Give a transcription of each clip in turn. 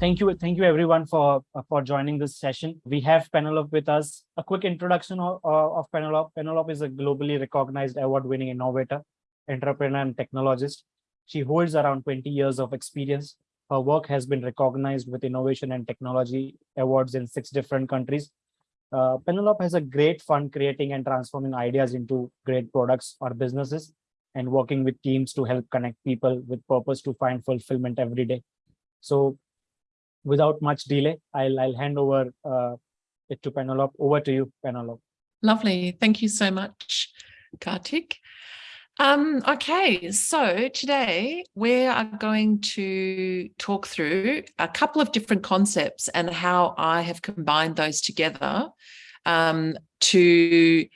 thank you, thank you everyone for uh, for joining this session. We have Penelope with us. A quick introduction of, of Penelope. Penelope is a globally recognized award-winning innovator, entrepreneur, and technologist. She holds around 20 years of experience. Her work has been recognized with innovation and technology awards in six different countries. Uh, Penelope has a great fun creating and transforming ideas into great products or businesses and working with teams to help connect people with purpose to find fulfillment every day. So without much delay, I'll, I'll hand over uh, it to Penelope. Over to you, Penelope. Lovely. Thank you so much, Kartik. Um, okay, so today we are going to talk through a couple of different concepts and how I have combined those together um, to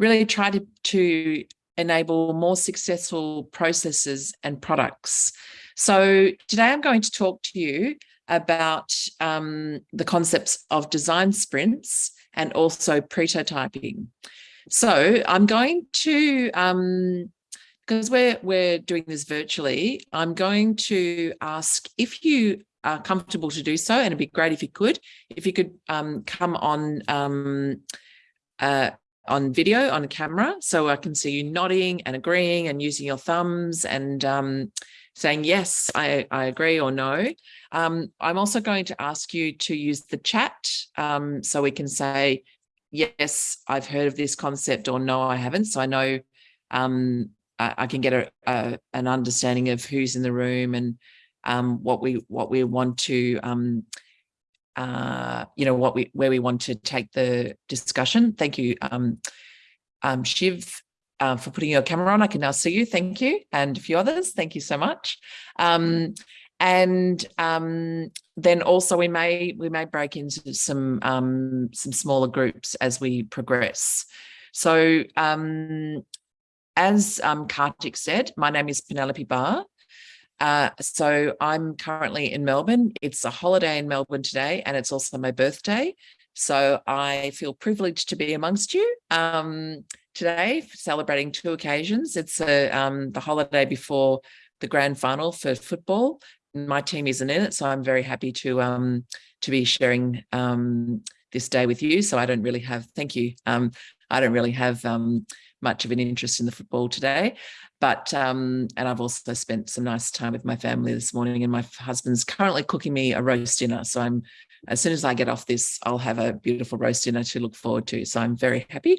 really try to, to enable more successful processes and products. So today I'm going to talk to you about um, the concepts of design sprints and also pretotyping. So I'm going to, um, because we're, we're doing this virtually, I'm going to ask if you are comfortable to do so, and it'd be great if you could, if you could um, come on um, uh, on video on camera so I can see you nodding and agreeing and using your thumbs and um, saying yes, I, I agree or no. Um, I'm also going to ask you to use the chat um, so we can say, yes, I've heard of this concept or no, I haven't. So I know um, I, I, can get a, a, an understanding of who's in the room and um, what we what we want to um, uh, you know, what we where we want to take the discussion. Thank you, um, um, Shiv, uh, for putting your camera on. I can now see you. Thank you. And a few others. Thank you so much. Um, and um, then also we may we may break into some um, some smaller groups as we progress. So um, as um, Kartik said, my name is Penelope Barr. Uh, so I'm currently in Melbourne. It's a holiday in Melbourne today, and it's also my birthday. So I feel privileged to be amongst you um, today, celebrating two occasions. It's a, um, the holiday before the grand final for football. My team isn't in it, so I'm very happy to um, to be sharing um, this day with you. So I don't really have, thank you. Um, I don't really have um, much of an interest in the football today. But, um, and I've also spent some nice time with my family this morning and my husband's currently cooking me a roast dinner. So I'm, as soon as I get off this, I'll have a beautiful roast dinner to look forward to. So I'm very happy.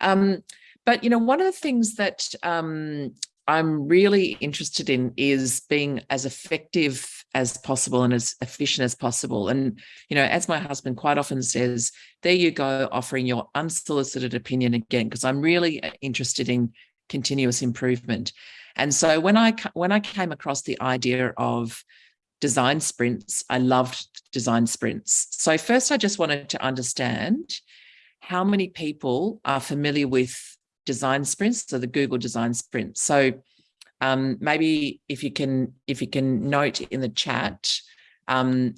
Um, but, you know, one of the things that um, I'm really interested in is being as effective as possible and as efficient as possible. And, you know, as my husband quite often says, there you go, offering your unsolicited opinion again, because I'm really uh, interested in continuous improvement. And so when I when I came across the idea of design sprints, I loved design sprints. So first I just wanted to understand how many people are familiar with design sprints, so the Google design sprint. So um, maybe if you can if you can note in the chat um,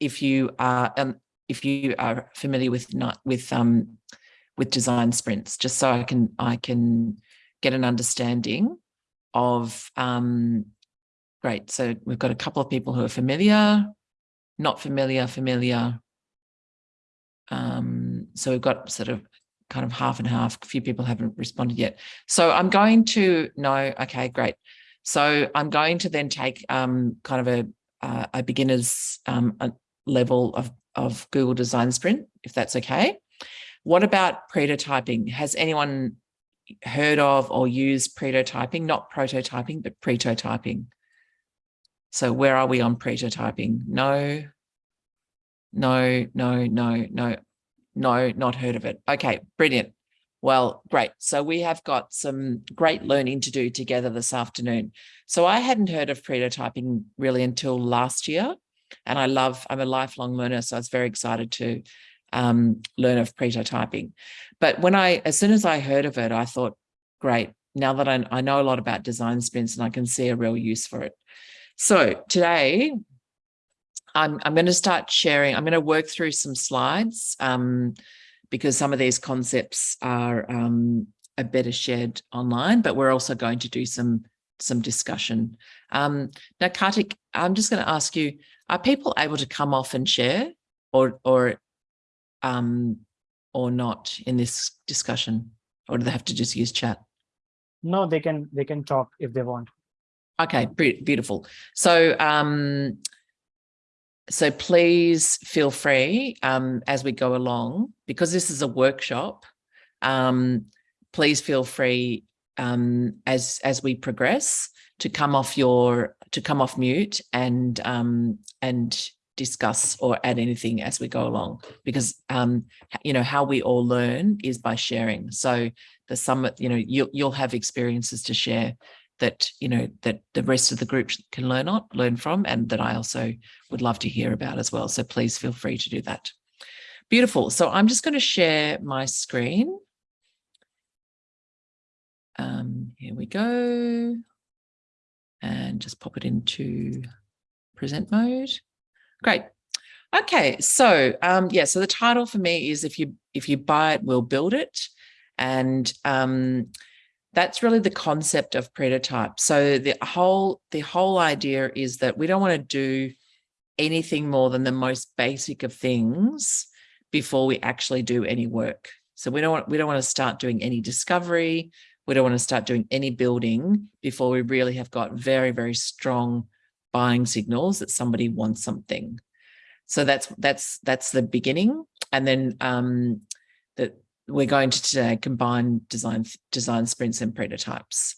if you are um, if you are familiar with not with um, with design sprints, just so I can I can get an understanding of um, great. So we've got a couple of people who are familiar, not familiar, familiar. Um, so we've got sort of kind of half and half. A few people haven't responded yet. So I'm going to no, okay, great. So I'm going to then take um, kind of a, uh, a beginner's um, a level of, of Google Design Sprint, if that's okay. What about pretotyping? Has anyone heard of or used prototyping? Not pretotyping, but prototyping. So where are we on pretotyping? No, no, no, no, no. No, not heard of it. Okay, brilliant. Well, great. So we have got some great learning to do together this afternoon. So I hadn't heard of pretotyping really until last year. And I love, I'm a lifelong learner, so I was very excited to um, learn of pretotyping. But when I, as soon as I heard of it, I thought, great, now that I, I know a lot about design sprints and I can see a real use for it. So today I'm, I'm going to start sharing, I'm going to work through some slides um, because some of these concepts are um, are better shared online, but we're also going to do some some discussion. Um, now, Kartik, I'm just going to ask you, are people able to come off and share or, or, um, or not in this discussion? Or do they have to just use chat? No, they can, they can talk if they want. Okay, beautiful. So, um, so please feel free um, as we go along, because this is a workshop. Um, please feel free um, as as we progress to come off your to come off mute and um, and discuss or add anything as we go along because um you know how we all learn is by sharing so the summit you know you'll, you'll have experiences to share that you know that the rest of the group can learn on learn from and that I also would love to hear about as well. So please feel free to do that. Beautiful. So I'm just going to share my screen. Um here we go. And just pop it into present mode. Great. Okay, so um, yeah, so the title for me is if you if you buy it, we'll build it, and um, that's really the concept of pretotype. So the whole the whole idea is that we don't want to do anything more than the most basic of things before we actually do any work. So we don't want we don't want to start doing any discovery. We don't want to start doing any building before we really have got very very strong buying signals that somebody wants something. So that's that's that's the beginning, and then um, we're going to today combine design design sprints and pretotypes.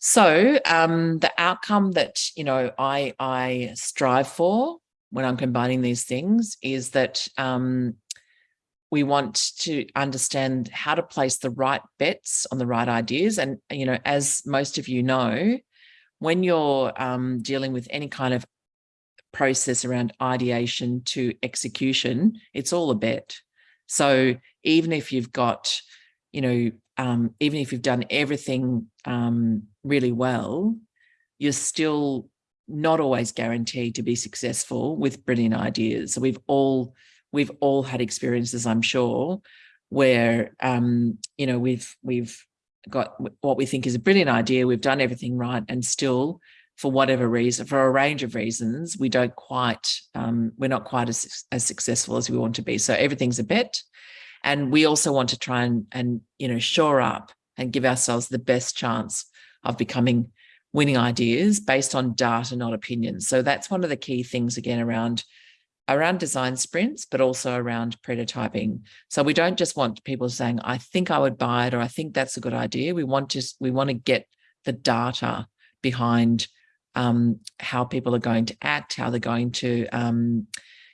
So um, the outcome that you know I I strive for when I'm combining these things is that um, we want to understand how to place the right bets on the right ideas, and you know as most of you know, when you're um, dealing with any kind of process around ideation to execution, it's all a bet. So even if you've got, you know, um, even if you've done everything um, really well, you're still not always guaranteed to be successful with brilliant ideas. So we've all we've all had experiences, I'm sure, where um, you know we've we've got what we think is a brilliant idea. We've done everything right, and still, for whatever reason, for a range of reasons, we don't quite, um, we're not quite as, as successful as we want to be. So everything's a bet. And we also want to try and, and, you know, shore up and give ourselves the best chance of becoming winning ideas based on data, not opinions. So that's one of the key things again around around design sprints, but also around pretotyping. So we don't just want people saying, I think I would buy it, or I think that's a good idea. We want to, we want to get the data behind um, how people are going to act, how they're going to, um,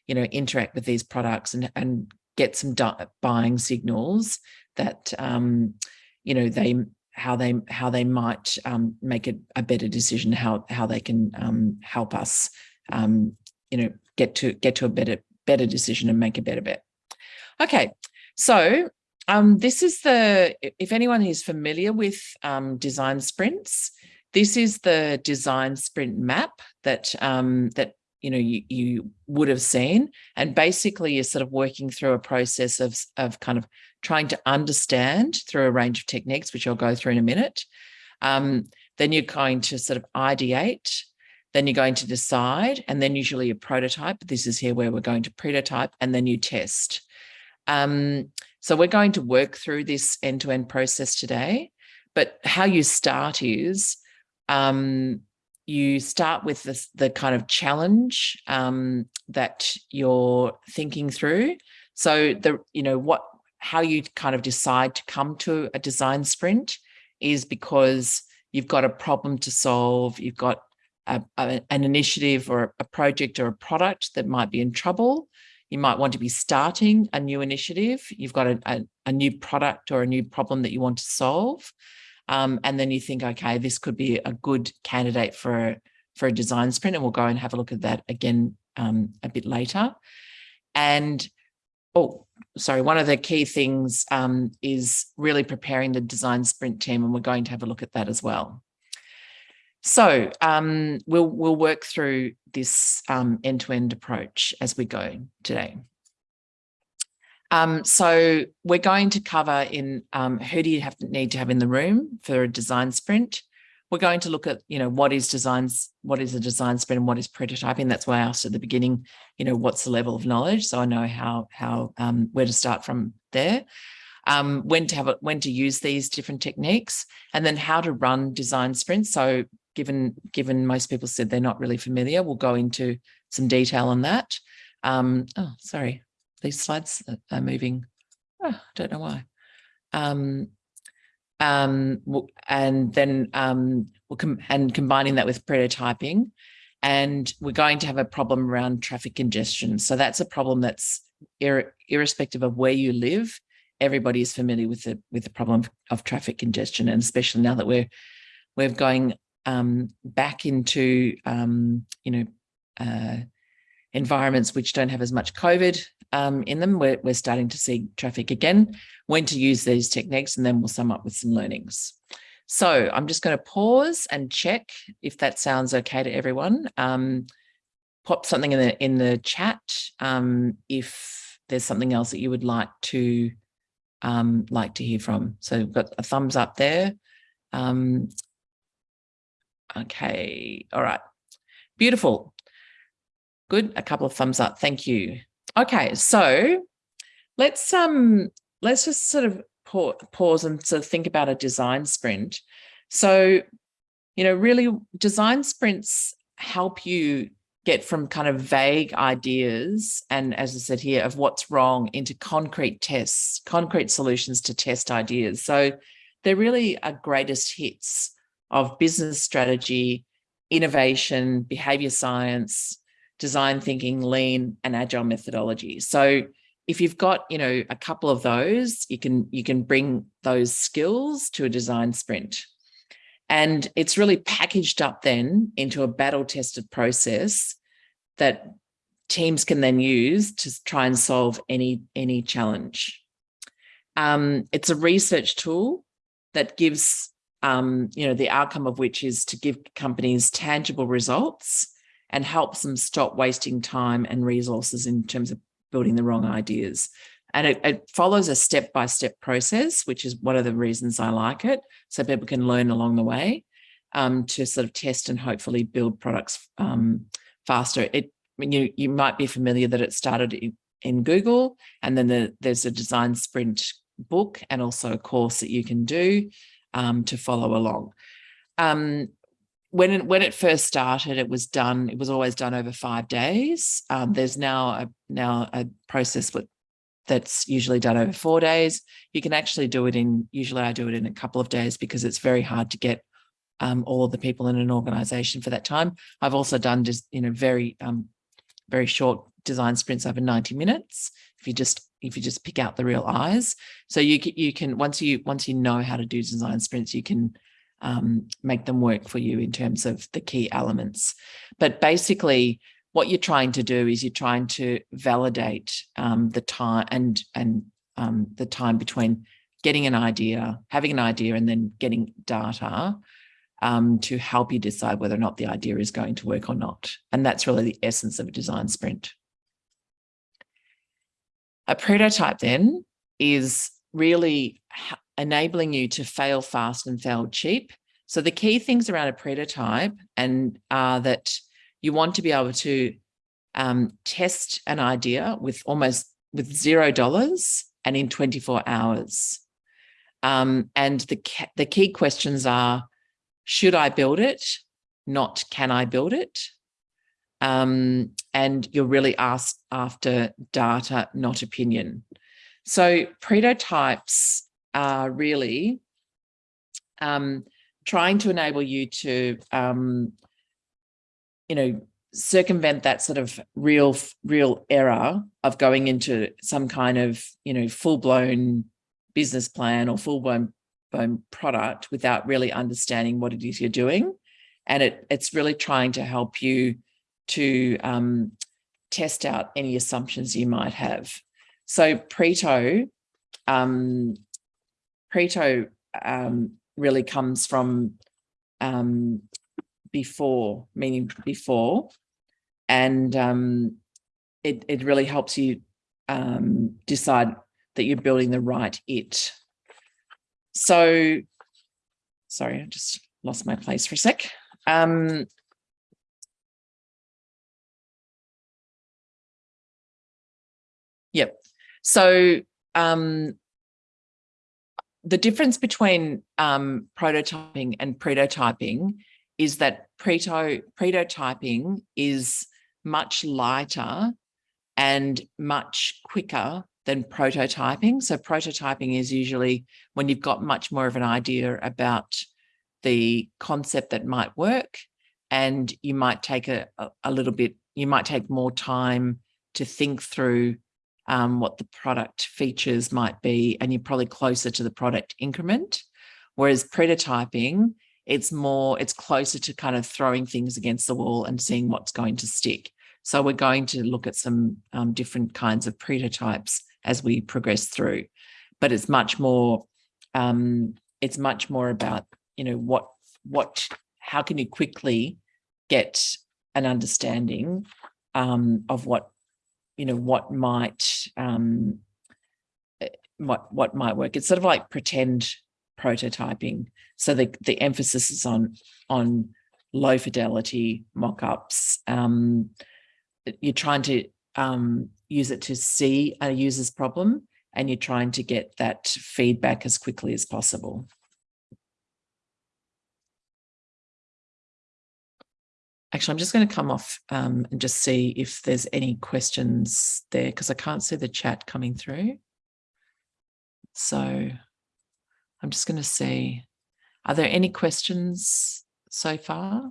you know, interact with these products and, and get some buying signals that, um, you know, they, how they, how they might um, make it a better decision, how, how they can um, help us, um, you know, get to get to a better better decision and make a better bet. Okay, so um, this is the if anyone is familiar with um, design sprints, this is the design sprint map that that you know you, you would have seen, and basically you're sort of working through a process of of kind of trying to understand through a range of techniques, which I'll go through in a minute. Um, then you're going to sort of ideate then you're going to decide, and then usually a prototype. This is here where we're going to prototype, and then you test. Um, so we're going to work through this end-to-end -end process today. But how you start is um, you start with this, the kind of challenge um, that you're thinking through. So the you know what how you kind of decide to come to a design sprint is because you've got a problem to solve, you've got a, a, an initiative or a project or a product that might be in trouble. You might want to be starting a new initiative. You've got a, a, a new product or a new problem that you want to solve. Um, and then you think, okay, this could be a good candidate for for a design sprint. And we'll go and have a look at that again um, a bit later. And oh, sorry, one of the key things um, is really preparing the design sprint team. And we're going to have a look at that as well. So um, we'll we'll work through this um, end-to-end -end approach as we go today. Um, so we're going to cover in um, who do you have need to have in the room for a design sprint. we're going to look at, you know, what is designs, what is a design sprint and what is prototyping. That's why I asked at the beginning, you know, what's the level of knowledge? So I know how, how, um, where to start from there. Um, when to have it, when to use these different techniques and then how to run design sprints. So given, given most people said they're not really familiar, we'll go into some detail on that. Um, oh, sorry, these slides are moving. I don't know why. Um, um, and then um, we'll com and combining that with prototyping. And we're going to have a problem around traffic congestion. So that's a problem that's ir irrespective of where you live. Everybody is familiar with the with the problem of, of traffic congestion, and especially now that we're we're going um, back into um, you know uh, environments which don't have as much COVID um, in them, we're, we're starting to see traffic again, when to use these techniques, and then we'll sum up with some learnings. So I'm just going to pause and check if that sounds okay to everyone. Um, pop something in the in the chat um, if there's something else that you would like to um, like to hear from. So we've got a thumbs up there. Um, okay, all right, beautiful. Good, a couple of thumbs up. Thank you. Okay, so let's um let's just sort of pause and sort of think about a design sprint. So, you know, really design sprints help you get from kind of vague ideas and as I said here of what's wrong into concrete tests, concrete solutions to test ideas. So they're really a greatest hits of business strategy, innovation, behavior science, design thinking, lean and agile methodology. So if you've got, you know, a couple of those, you can you can bring those skills to a design sprint. And it's really packaged up then into a battle tested process that teams can then use to try and solve any, any challenge. Um, it's a research tool that gives, um, you know, the outcome of which is to give companies tangible results and helps them stop wasting time and resources in terms of building the wrong ideas. And it, it follows a step-by-step -step process, which is one of the reasons I like it, so people can learn along the way um, to sort of test and hopefully build products um, faster. It, you, you might be familiar that it started in, in Google, and then the, there's a design sprint book and also a course that you can do um, to follow along. Um, when it, when it first started, it was done, it was always done over five days. Um, there's now a, now a process that's usually done over four days. You can actually do it in, usually I do it in a couple of days because it's very hard to get um, all the people in an organization for that time. I've also done just, you know, very, um, very short design sprints over 90 minutes. If you just, if you just pick out the real eyes. So you you can, once you, once you know how to do design sprints, you can um, make them work for you in terms of the key elements. But basically, what you're trying to do is you're trying to validate um, the time and and um, the time between getting an idea, having an idea, and then getting data um, to help you decide whether or not the idea is going to work or not. And that's really the essence of a design sprint. A prototype then is really enabling you to fail fast and fail cheap. So the key things around a pretotype and are that you want to be able to um, test an idea with almost with zero dollars and in 24 hours. Um, and the, the key questions are, should I build it? Not can I build it? Um, and you're really asked after data, not opinion. So pretotypes are really um, trying to enable you to, um, you know, circumvent that sort of real, real error of going into some kind of, you know, full blown business plan or full blown, blown product without really understanding what it is you're doing. And it, it's really trying to help you to um, test out any assumptions you might have. So Preto um, Preto um, really comes from um, before, meaning before, and um, it, it really helps you um, decide that you're building the right it. So, sorry, I just lost my place for a sec. Um, yep. So um, the difference between um, pretotyping and prototyping is that preto pretotyping is much lighter and much quicker than prototyping. So prototyping is usually when you've got much more of an idea about the concept that might work and you might take a, a little bit, you might take more time to think through um, what the product features might be, and you're probably closer to the product increment. Whereas pretotyping, it's more, it's closer to kind of throwing things against the wall and seeing what's going to stick. So we're going to look at some um, different kinds of prototypes as we progress through, but it's much more, um, it's much more about, you know, what, what, how can you quickly get an understanding um, of what you know, what might um, eh, what what might work. It's sort of like pretend prototyping. So the the emphasis is on on low fidelity mock-ups. Um, you're trying to um, use it to see a user's problem and you're trying to get that feedback as quickly as possible. Actually, I'm just going to come off um, and just see if there's any questions there because I can't see the chat coming through. So I'm just going to see, are there any questions so far?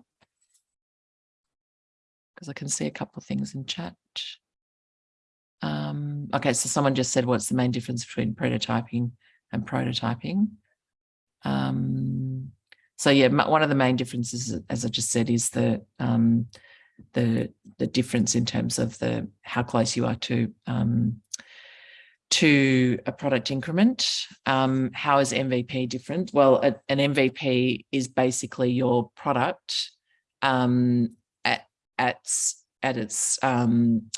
Because I can see a couple of things in chat. Um, okay, so someone just said, what's the main difference between pretotyping and prototyping? Um, so yeah, one of the main differences, as I just said, is the um, the the difference in terms of the how close you are to um, to a product increment. Um, how is MVP different? Well, a, an MVP is basically your product um, at at at its um,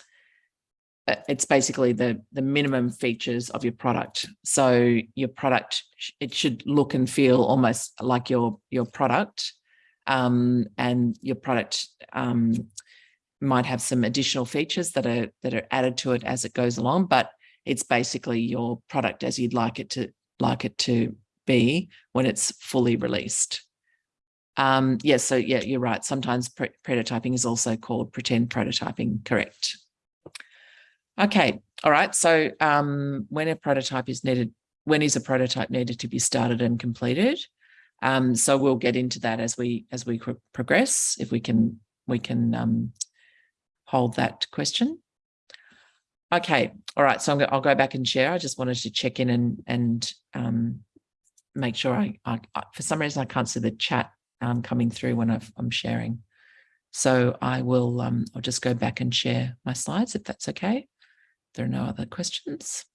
it's basically the the minimum features of your product. So your product it should look and feel almost like your your product um, and your product um, might have some additional features that are that are added to it as it goes along but it's basically your product as you'd like it to like it to be when it's fully released. Um yes yeah, so yeah you're right. Sometimes pretotyping is also called pretend prototyping correct Okay, all right. So um, when a prototype is needed, when is a prototype needed to be started and completed? Um, so we'll get into that as we as we progress. If we can we can um, hold that question. Okay, all right. So i will go back and share. I just wanted to check in and and um, make sure I, I, for some reason I can't see the chat um, coming through when i am sharing. So I will um, I'll just go back and share my slides if that's okay there are no other questions.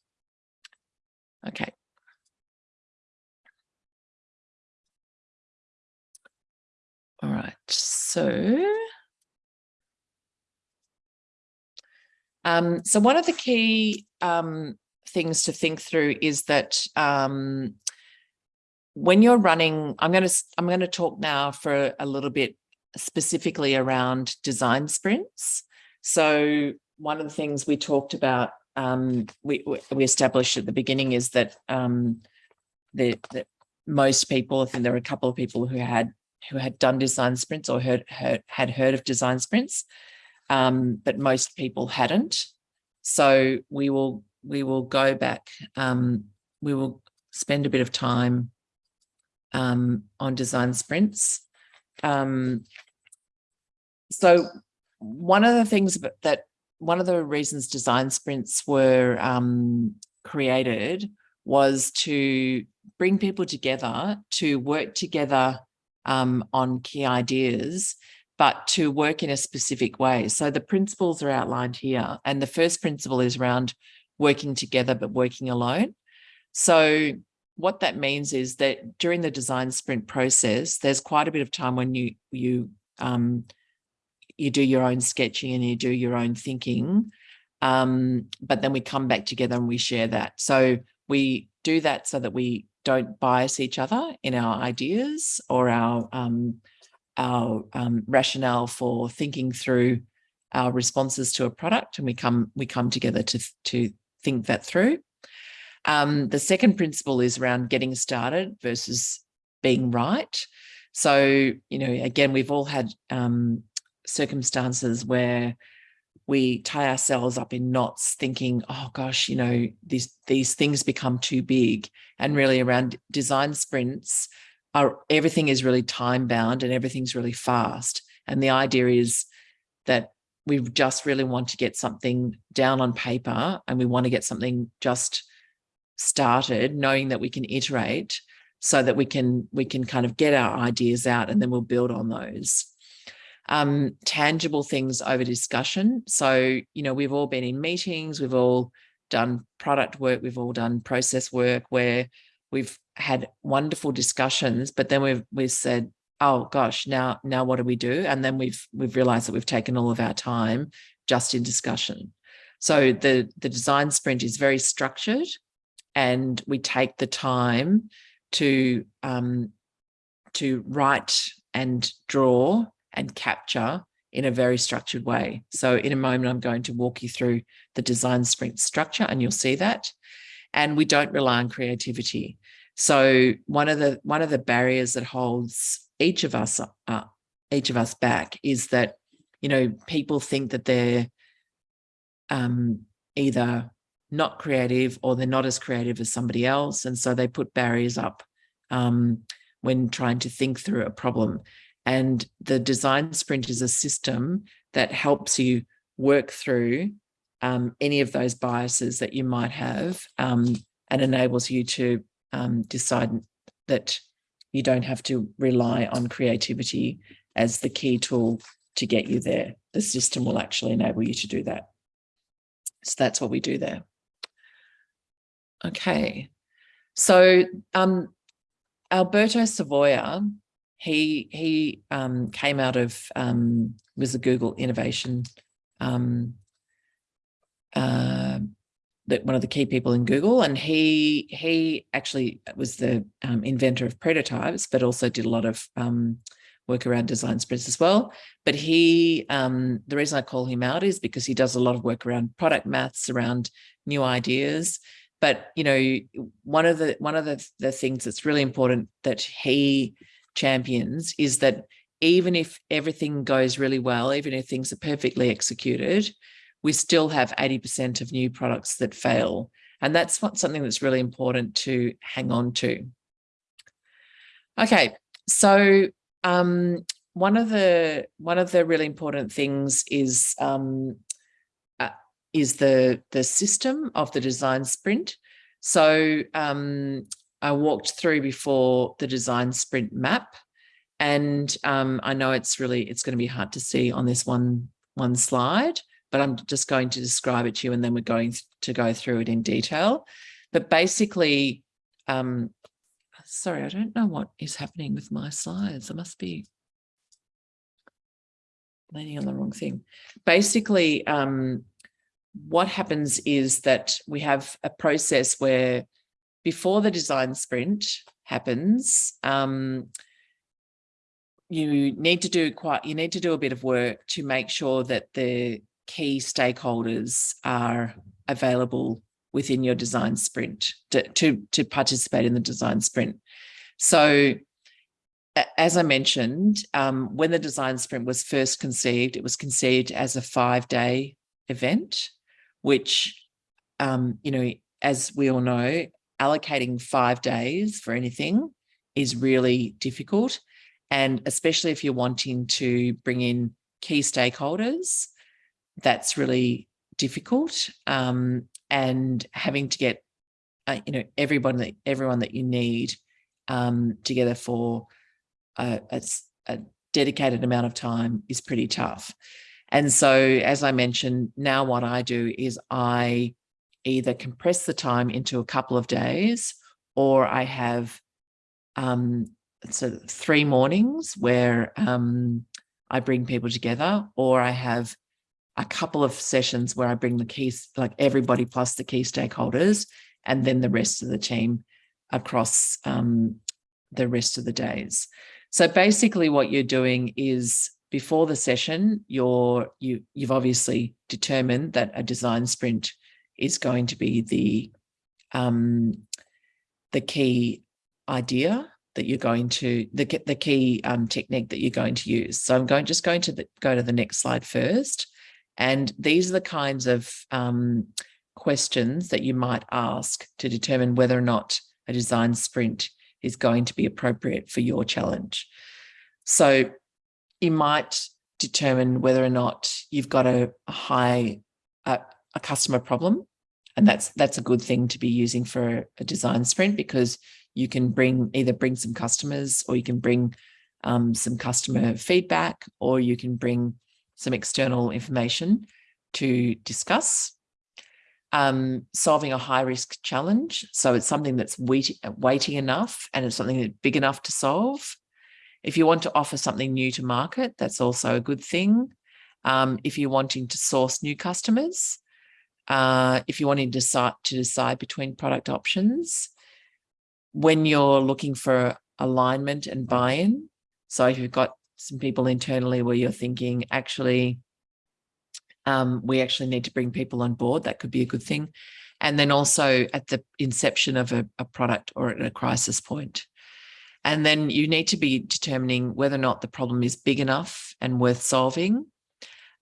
Okay. All right, so um, so one of the key um, things to think through is that um, when you're running, I'm going to I'm going to talk now for a little bit specifically around design sprints. So one of the things we talked about, um, we, we established at the beginning is that um, the, the, most people, I think there were a couple of people who had who had done design sprints or heard, heard had heard of design sprints, um, but most people hadn't. So we will we will go back. Um, we will spend a bit of time um, on design sprints. Um, so one of the things that one of the reasons design sprints were um, created was to bring people together to work together um, on key ideas, but to work in a specific way. So the principles are outlined here. And the first principle is around working together, but working alone. So what that means is that during the design sprint process, there's quite a bit of time when you, you um, you do your own sketching and you do your own thinking. Um, but then we come back together and we share that. So we do that so that we don't bias each other in our ideas or our um, our um, rationale for thinking through our responses to a product, and we come we come together to to think that through. Um, the second principle is around getting started versus being right. So, you know, again, we've all had um, circumstances where we tie ourselves up in knots thinking, oh gosh, you know, these, these things become too big. And really around design sprints, are, everything is really time bound and everything's really fast. And the idea is that we just really want to get something down on paper and we want to get something just started, knowing that we can iterate so that we can we can kind of get our ideas out and then we'll build on those. Um, tangible things over discussion. So, you know, we've all been in meetings, we've all done product work, we've all done process work where we've had wonderful discussions, but then we've we've said, oh gosh, now now what do we do? And then we've we've realized that we've taken all of our time just in discussion. So the the design sprint is very structured and we take the time to um, to write and draw and capture in a very structured way. So in a moment, I'm going to walk you through the design sprint structure and you'll see that. And we don't rely on creativity. So one of the one of the barriers that holds each of us uh, each of us back is that you know people think that they're um, either not creative or they're not as creative as somebody else. And so they put barriers up um, when trying to think through a problem. And the design sprint is a system that helps you work through um, any of those biases that you might have um, and enables you to um, decide that you don't have to rely on creativity as the key tool to get you there. The system will actually enable you to do that. So that's what we do there. Okay, so um, Alberto Savoia, he he um, came out of um, was a Google innovation um, uh, that one of the key people in Google, and he he actually was the um, inventor of pretotypes, but also did a lot of um, work around design sprints as well. But he, um, the reason I call him out is because he does a lot of work around product maths, around new ideas, but you know one of the one of the, the things that's really important that he champions is that even if everything goes really well even if things are perfectly executed we still have 80% of new products that fail and that's what something that's really important to hang on to okay so um, one of the one of the really important things is um, is the, the system of the design sprint. So um, I walked through before the design sprint map and um, I know it's really, it's going to be hard to see on this one, one slide, but I'm just going to describe it to you and then we're going to go through it in detail. But basically, um, sorry, I don't know what is happening with my slides. I must be landing on the wrong thing. Basically, um, what happens is that we have a process where before the design sprint happens, um, you need to do quite, you need to do a bit of work to make sure that the key stakeholders are available within your design sprint to, to, to participate in the design sprint. So as I mentioned, um, when the design sprint was first conceived, it was conceived as a five day event which, um, you know, as we all know, allocating five days for anything is really difficult. And especially if you're wanting to bring in key stakeholders, that's really difficult. Um, and having to get, uh, you know, everyone that everyone that you need um, together for a, a, a dedicated amount of time is pretty tough. And so, as I mentioned, now what I do is I either compress the time into a couple of days or I have um, so three mornings where um, I bring people together or I have a couple of sessions where I bring the keys, like everybody plus the key stakeholders, and then the rest of the team across um, the rest of the days. So basically what you're doing is before the session, you're, you, you've obviously determined that a design sprint is going to be the, um, the key idea that you're going to, the, the key um, technique that you're going to use. So I'm going just going to the, go to the next slide first. And these are the kinds of um, questions that you might ask to determine whether or not a design sprint is going to be appropriate for your challenge. So you might determine whether or not you've got a, a high, a, a customer problem. And that's that's a good thing to be using for a design sprint because you can bring either bring some customers or you can bring um, some customer feedback or you can bring some external information to discuss. Um, solving a high risk challenge. So it's something that's weighty, enough and it's something that's big enough to solve. If you want to offer something new to market, that's also a good thing. Um, if you're wanting to source new customers, uh, if you're wanting to decide, to decide between product options, when you're looking for alignment and buy-in. So if you've got some people internally where you're thinking, actually, um, we actually need to bring people on board, that could be a good thing. And then also at the inception of a, a product or at a crisis point. And then you need to be determining whether or not the problem is big enough and worth solving.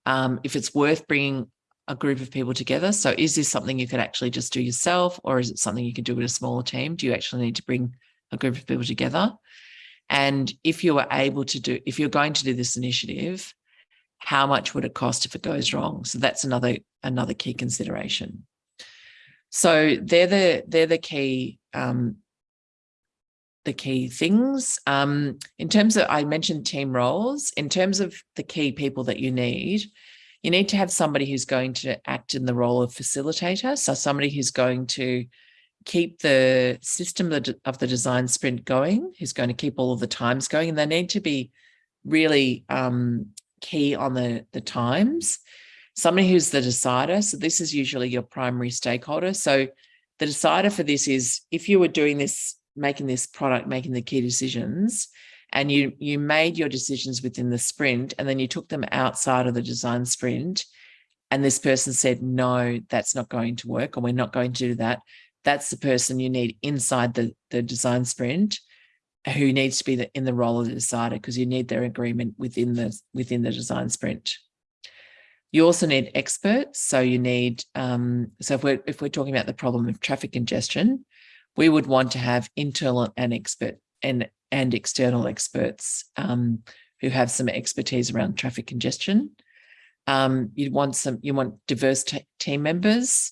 Um, if it's worth bringing a group of people together. So is this something you could actually just do yourself or is it something you can do with a smaller team? Do you actually need to bring a group of people together? And if you were able to do, if you're going to do this initiative, how much would it cost if it goes wrong? So that's another another key consideration. So they're the they're the key um, the key things. Um, in terms of, I mentioned team roles. In terms of the key people that you need, you need to have somebody who's going to act in the role of facilitator. So somebody who's going to keep the system of the design sprint going, who's going to keep all of the times going. And they need to be really um, key on the, the times. Somebody who's the decider. So this is usually your primary stakeholder. So the decider for this is if you were doing this, making this product, making the key decisions, and you you made your decisions within the sprint and then you took them outside of the design sprint. And this person said no that's not going to work or we're not going to do that. That's the person you need inside the the design sprint who needs to be the, in the role of the decider because you need their agreement within the within the design sprint. You also need experts so you need um, so if we're if we're talking about the problem of traffic congestion we would want to have internal and expert and and external experts um, who have some expertise around traffic congestion. Um, you want some, you want diverse team members.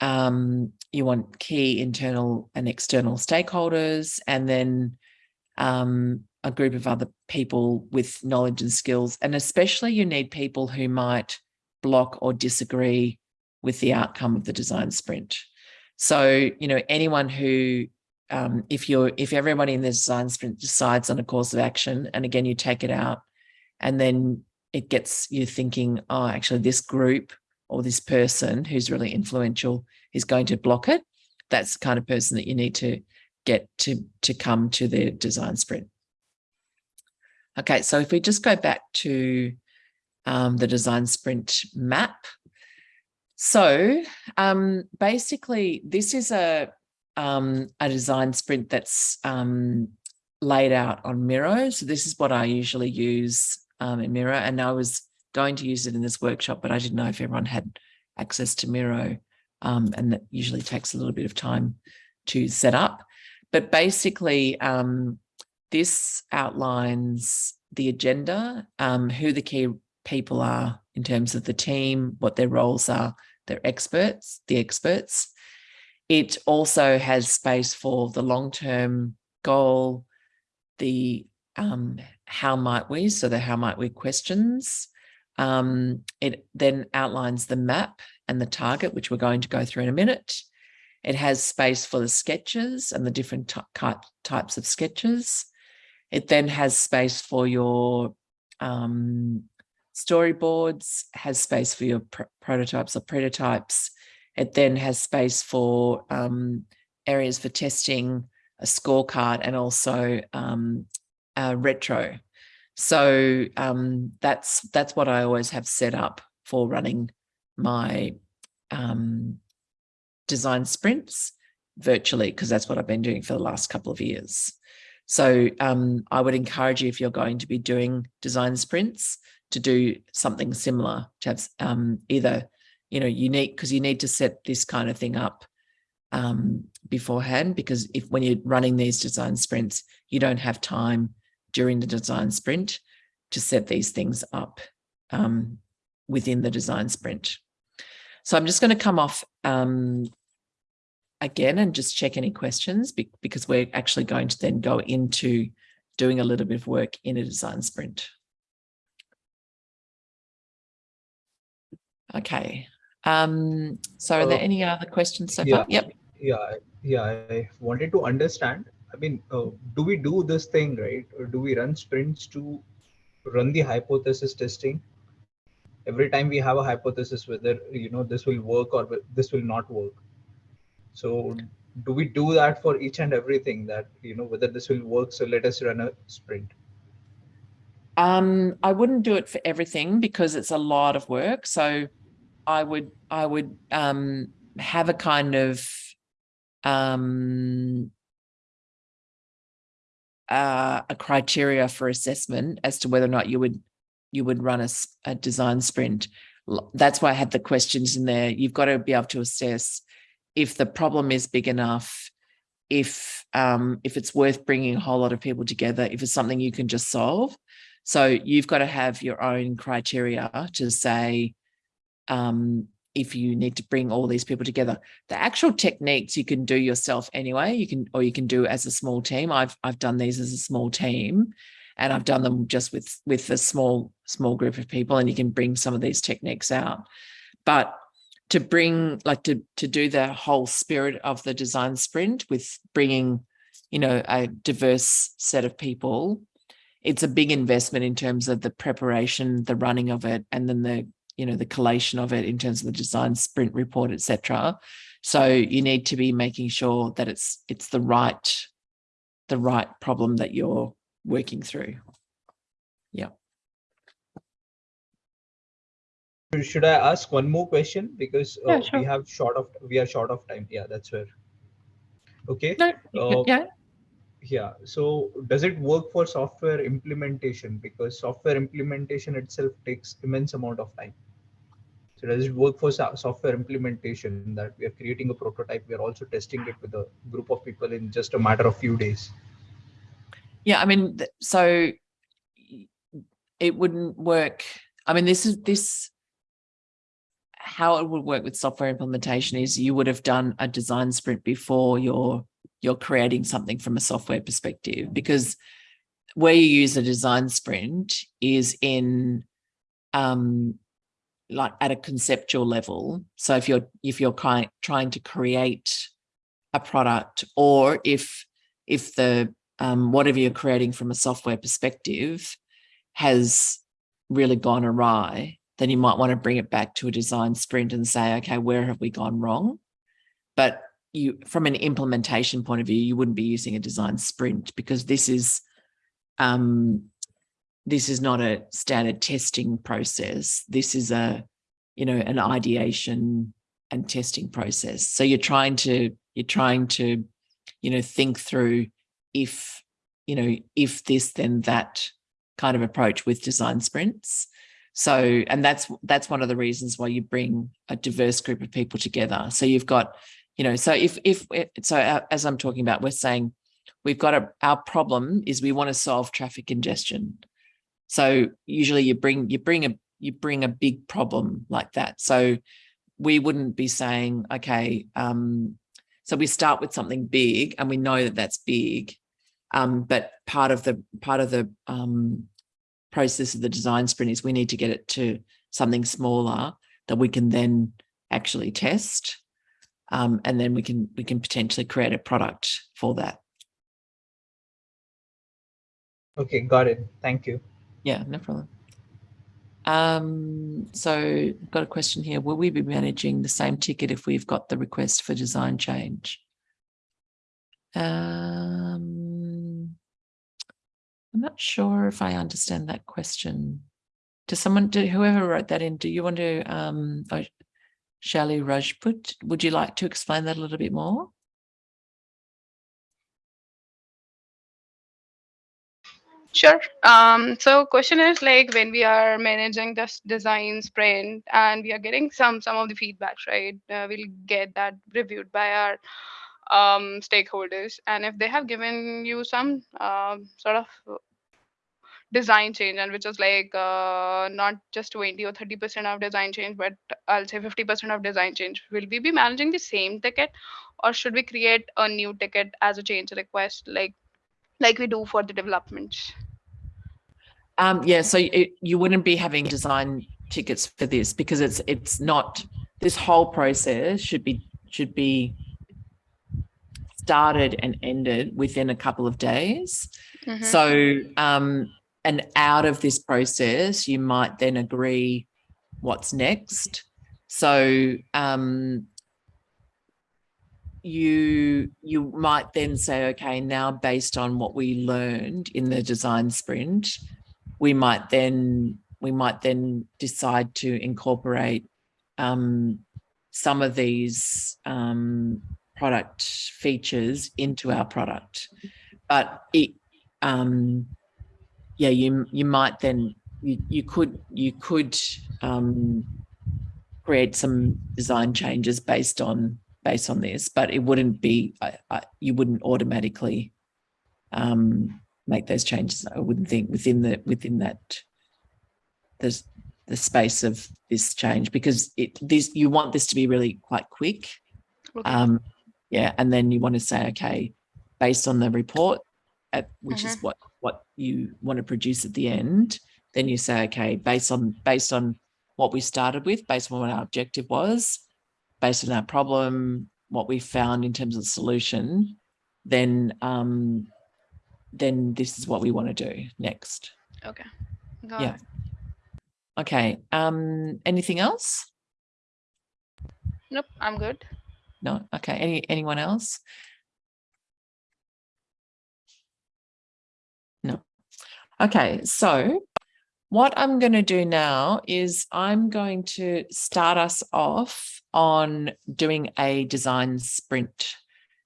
Um, you want key internal and external stakeholders, and then um, a group of other people with knowledge and skills. And especially you need people who might block or disagree with the outcome of the design sprint. So, you know, anyone who um, if you're if everybody in the design sprint decides on a course of action and again you take it out and then it gets you thinking oh actually this group or this person who's really influential is going to block it. That's the kind of person that you need to get to to come to the design sprint. Okay so if we just go back to um, the design sprint map. So um, basically this is a um, a design sprint that's um, laid out on Miro. So this is what I usually use um, in Miro. And I was going to use it in this workshop, but I didn't know if everyone had access to Miro. Um, and that usually takes a little bit of time to set up. But basically, um, this outlines the agenda, um, who the key people are in terms of the team, what their roles are, their experts, the experts, it also has space for the long-term goal, the um, how might we, so the how might we questions. Um, it then outlines the map and the target, which we're going to go through in a minute. It has space for the sketches and the different types of sketches. It then has space for your um, storyboards, has space for your pr prototypes or prototypes, it then has space for um, areas for testing, a scorecard, and also um, a retro. So um, that's that's what I always have set up for running my um, design sprints virtually because that's what I've been doing for the last couple of years. So um, I would encourage you if you're going to be doing design sprints to do something similar to have um, either, you know, unique because you need to set this kind of thing up um, beforehand because if when you're running these design sprints, you don't have time during the design sprint to set these things up um, within the design sprint. So I'm just going to come off um, again and just check any questions be because we're actually going to then go into doing a little bit of work in a design sprint. Okay. Um, so are there Uh, any other questions so yeah. far? Yep. yeah yeah i wanted to understand i mean uh, do we do this thing right or do we run sprints to run the hypothesis testing every time we have a hypothesis whether you know this will work or this will not work so do we do that for each and everything that you know whether this will work so let us run a sprint Um, I wouldn't do it for everything because it's a lot of work. So I would I would um have a kind of um uh, a criteria for assessment as to whether or not you would you would run a design sprint. That's why I had the questions in there. You've got to be able to assess if the problem is big enough, if um, if it's worth bringing a whole lot of people together, if it's something you can just solve. So you've got to have your own criteria to say um, if you need to bring all these people together. The actual techniques you can do yourself anyway. You can or you can do as a small team. I've I've done these as a small team, and I've done them just with with a small small group of people, and you can bring some of these techniques out. But to bring like to to do the whole spirit of the design sprint with bringing you know a diverse set of people it's a big investment in terms of the preparation the running of it and then the you know the collation of it in terms of the design sprint report etc so you need to be making sure that it's it's the right the right problem that you're working through. Yeah. should i ask one more question? Because uh, Yeah, sure. we have short of we are short of time. Yeah that's where okay? No Uh, yeah Yeah. So does it work for software implementation? Because software implementation itself takes immense amount of time. So does it work for so- software implementation that we are creating a prototype? We are also testing it with a group of people in just a matter of few days. Yeah, I mean, so it wouldn't work. I mean, this is this how it would work with software implementation is you would have done a design sprint before you're you're creating something from a software perspective because where you use a design sprint is in um like at a conceptual level so if you're if you're trying to create a product or if if the um, whatever you're creating from a software perspective has really gone awry, then you might want to bring it back to a design sprint and say, okay, where have we gone wrong? But you, from an implementation point of view, you wouldn't be using a design sprint because this is, um, this is not a standard testing process. This is a, you know, an ideation and testing process. So you're trying to, you're trying to, you know, think through if, you know, if this, then that kind of approach with design sprints. So, and that's that's one of the reasons why you bring a diverse group of people together. So you've got, you know, so if if so uh, as I'm talking about, we're saying we've got a our problem is we want to solve traffic congestion. So usually you bring you bring a you bring a big problem like that. So we wouldn't be saying, okay, um, so we start with something big and we know that that's big, um, but part of the part of the um, process of the design sprint is we need to get it to something smaller that we can then actually test, um, and then we can we can potentially create a product for that. Okay, got it. Thank you. Yeah, no problem. Um, so got a question here. Will we be managing the same ticket if we've got the request for design change? Uh, I'm not sure if I understand that question. Does someone, do whoever wrote that in, do you want to, um, Shali Rajput, would you like to explain that a little bit more? Sure. Um, so question is like when we are managing this design sprint and we are getting some some of the feedbacks, right? Uh, we'll get that reviewed by our um, stakeholders, and if they have given you some um, sort of design change, and which is like uh, not just 20 or 30 percent of design change, but I'll say 50 percent of design change, will we be managing the same ticket, or should we create a new ticket as a change request, like like we do for the developments? Um, yeah, so it, you wouldn't be having design tickets for this because it's it's not this whole process should be should be started and ended within a couple of days. Mhm. So um and out of this process you might then agree what's next. So um you you might then say okay now based on what we learned in the design sprint we might then we might then decide to incorporate um, some of these um, product features into our product. But it, um, yeah, you you might then you you could you could um, create some design changes based on based on this, but it wouldn't be I, I, you wouldn't automatically um, make those changes. I wouldn't think within the within that there's the space of this change because it this you want this to be really quite quick. Okay. Um, yeah, and then you want to say, okay, based on the report, at, which is what what you want to produce at the end, then you say, okay, based on based on what we started with, based on what our objective was, based on our problem, what we found in terms of the solution, then um, then this is what we want to do next. Okay. Got Yeah. it. Okay. Um, anything else? Nope, I'm good. No. Okay. Any anyone else? Okay. So what I'm going to do now is I'm going to start us off on doing a design sprint.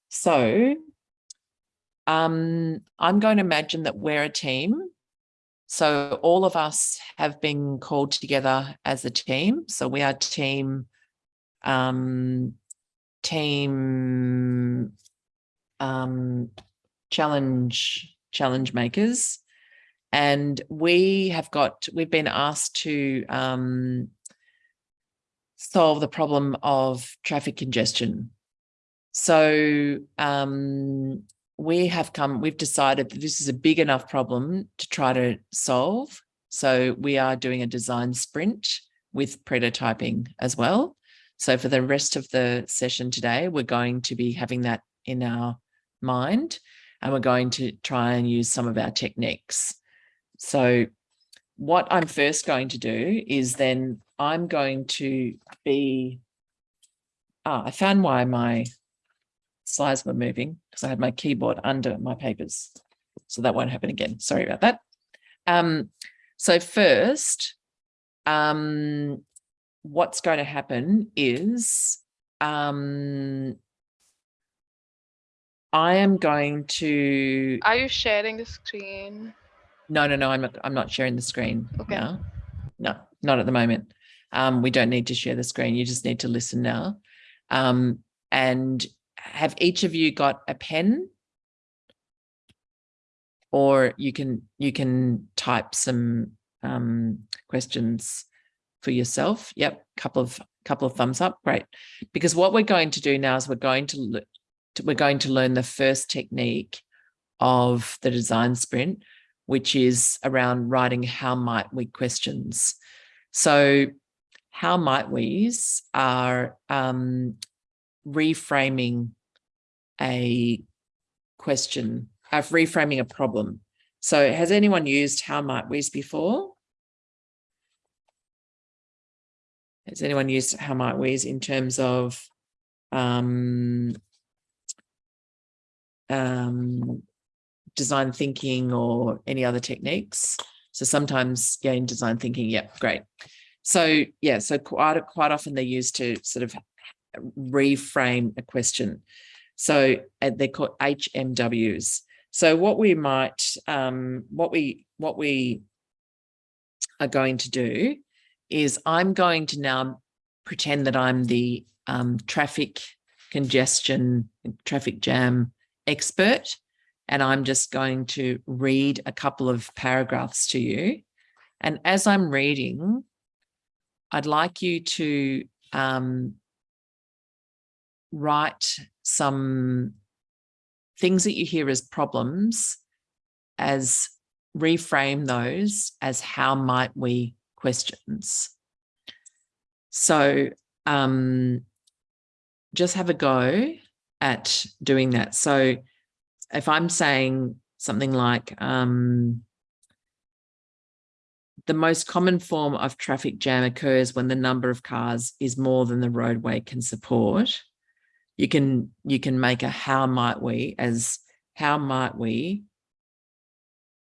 So um, I'm going to imagine that we're a team. So all of us have been called together as a team. So we are team, um, team um, challenge challenge makers, and we have got we've been asked to um, solve the problem of traffic congestion. So um, we have come, we've decided that this is a big enough problem to try to solve. So we are doing a design sprint with prototyping as well. So for the rest of the session today, we're going to be having that in our mind and we're going to try and use some of our techniques. So what I'm first going to do is then I'm going to be, ah, I found why my slides were moving because I had my keyboard under my papers. So that won't happen again. Sorry about that. Um, so first, um, what's going to happen is um, I am going to, Are you sharing the screen? No, no, no, I'm not, I'm not sharing the screen Okay. now. No, not at the moment. Um, we don't need to share the screen. You just need to listen now. Um, and have each of you got a pen? Or you can you can type some um, questions for yourself. Yep, couple of couple of thumbs up. Great. Because what we're going to do now is we're going to le- we're going to learn the first technique of the design sprint, which is around writing how might we questions. So how might we's are um, reframing a question, of reframing a problem. So has anyone used how might we's before? Has anyone used how might we's in terms of um, um, design thinking or any other techniques. So sometimes, yeah, in design thinking, yeah, great. So yeah, so quite quite often they're used to sort of reframe a question. So they're called HMWs. So what we might, um, what we what we are going to do is I'm going to now pretend that I'm the um, traffic congestion, traffic jam expert, and I'm just going to read a couple of paragraphs to you. And as I'm reading, I'd like you to um, write some things that you hear as problems as reframe those as how might we questions. So um, just have a go at doing that. So if I'm saying something like um, the most common form of traffic jam occurs when the number of cars is more than the roadway can support. You can you can make a how might we as how might we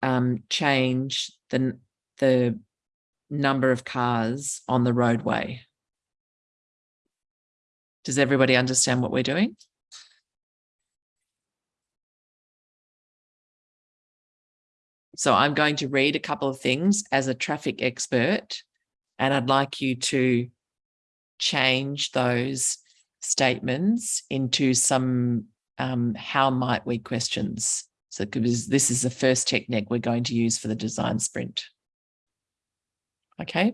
um, change the the number of cars on the roadway. Does everybody understand what we're doing? So I'm going to read a couple of things as a traffic expert, and I'd like you to change those statements into some um, how might we questions. So this is the first technique we're going to use for the design sprint. Okay,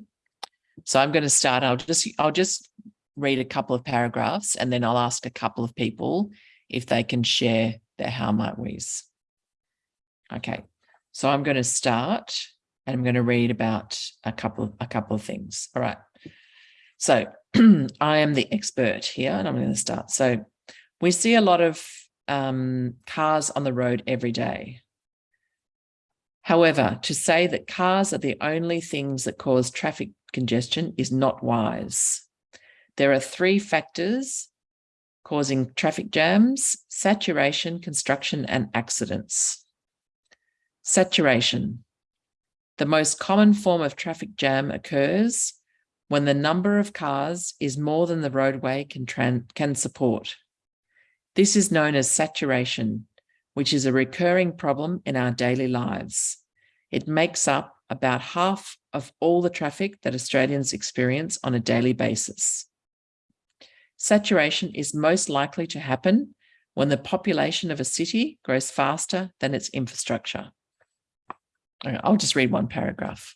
so I'm going to start. I'll just I'll just read a couple of paragraphs and then I'll ask a couple of people if they can share their how might we's. Okay, so I'm going to start and I'm going to read about a couple of, a couple of things. All right. So I am the expert here and I'm going to start. So we see a lot of um, cars on the road every day. However, to say that cars are the only things that cause traffic congestion is not wise. There are three factors causing traffic jams, saturation, construction, and accidents. Saturation. The most common form of traffic jam occurs when the number of cars is more than the roadway can, can support. This is known as saturation, which is a recurring problem in our daily lives. It makes up about half of all the traffic that Australians experience on a daily basis. Saturation is most likely to happen when the population of a city grows faster than its infrastructure. I'll just read one paragraph.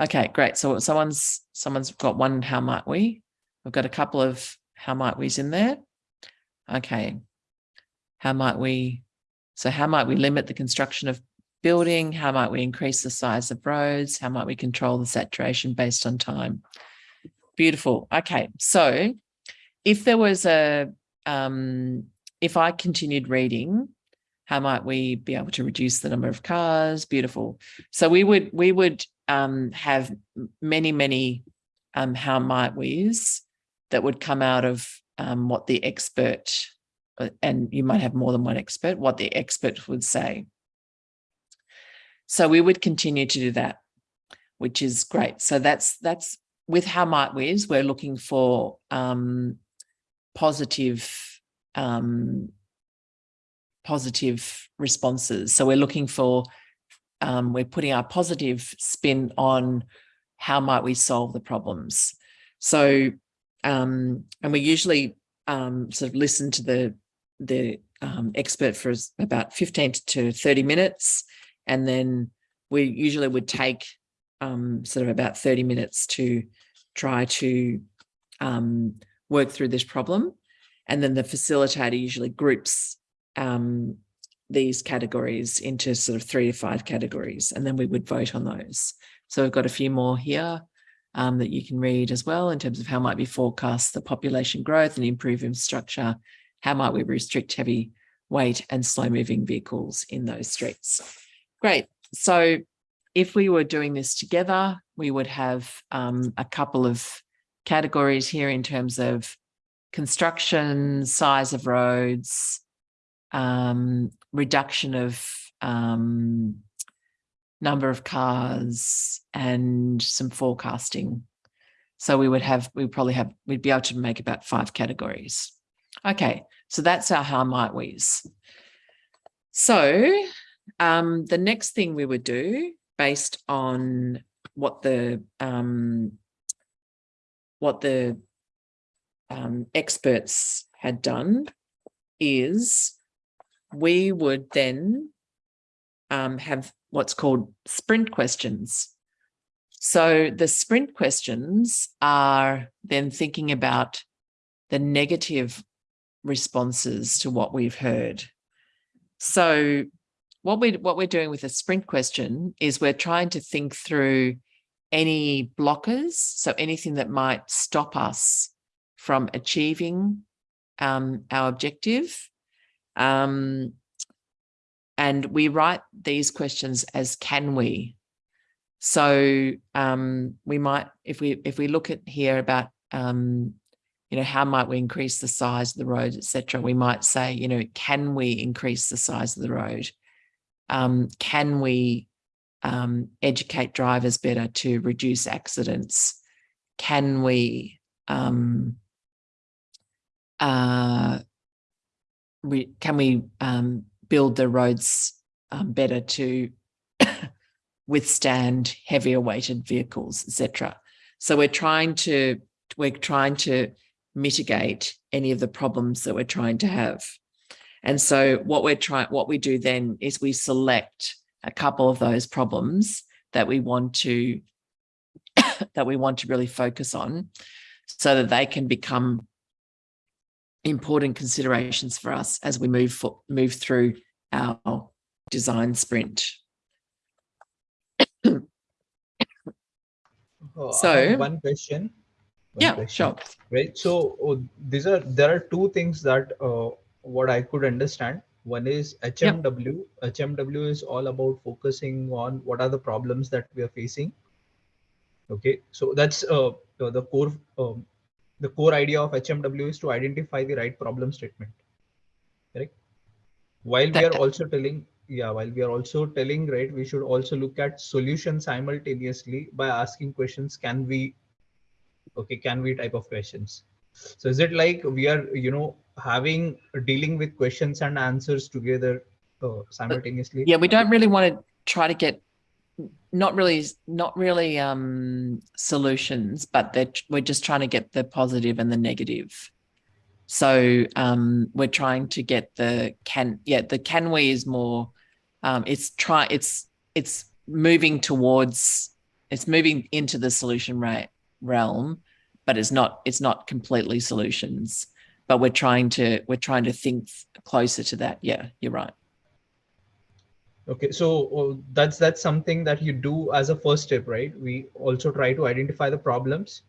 Okay, great. So someone's someone's got one how might we? We've got a couple of how might we's in there. Okay. How might we so how might we limit the construction of building? How might we increase the size of roads? How might we control the saturation based on time? Beautiful. Okay. So if there was a um if I continued reading how might we be able to reduce the number of cars? Beautiful. So we would we would um, have many, many um, how might we's that would come out of um, what the expert, uh, and you might have more than one expert, what the expert would say. So we would continue to do that, which is great. So that's that's with how might we's, we're looking for um, positive um, positive responses. So we're looking for, um, we're putting our positive spin on how might we solve the problems. So, um, and we usually um, sort of listen to the, the um, expert for about 15 to 30 minutes. And then we usually would take um, sort of about 30 minutes to try to um, work through this problem. And then the facilitator usually groups um, these categories into sort of three to five categories, and then we would vote on those. So we've got a few more here um, that you can read as well in terms of how might we forecast the population growth and improve infrastructure, how might we restrict heavy weight and slow moving vehicles in those streets. Great. So if we were doing this together, we would have um, a couple of categories here in terms of construction, size of roads, um, reduction of um, number of cars and some forecasting. So we would have, we probably have, we'd be able to make about five categories. Okay, so that's our how might we's. So um, the next thing we would do based on what the um, what the um, experts had done is we would then um, have what's called sprint questions. So the sprint questions are then thinking about the negative responses to what we've heard. So what we what we're doing with a sprint question is we're trying to think through any blockers, so anything that might stop us from achieving um, our objective. Um, and we write these questions as can we. So um, we might, if we if we look at here about um, you know, how might we increase the size of the road, etc. We might say, you know, can we increase the size of the road? Um, can we um, educate drivers better to reduce accidents? Can we um, uh, we, can we um, build the roads um, better to withstand heavier weighted vehicles, etc. So we're trying to we're trying to mitigate any of the problems that we're trying to have. And so what we're trying, what we do then is we select a couple of those problems that we want to that we want to really focus on so that they can become important considerations for us as we move for, move through our design sprint. Oh, So- one question. one Yeah, question, sure. Right. So oh, these are there are two things that uh, what I could understand. One is HMW. HMW is all about focusing on what are the problems that we are facing. Okay, so that's uh, the, the core um, the core idea of HMW is to identify the right problem statement. Correct. While we are also telling, yeah, while we are also telling, right, we should also look at solutions simultaneously by asking questions. Can we, okay, can we type of questions. So is it like we are, you know, having dealing with questions and answers together uh, simultaneously? Yeah, we don't really want to try to get not really not really um solutions, but that we're just trying to get the positive and the negative. So um we're trying to get the can yeah, the can we is more um it's try it's it's moving towards it's moving into the solution right realm, but it's not it's not completely solutions. But we're trying to we're trying to think closer to that. Yeah, you're right. Okay, so uh, that's that's something that you do as a first step, right? We also try to identify the problems,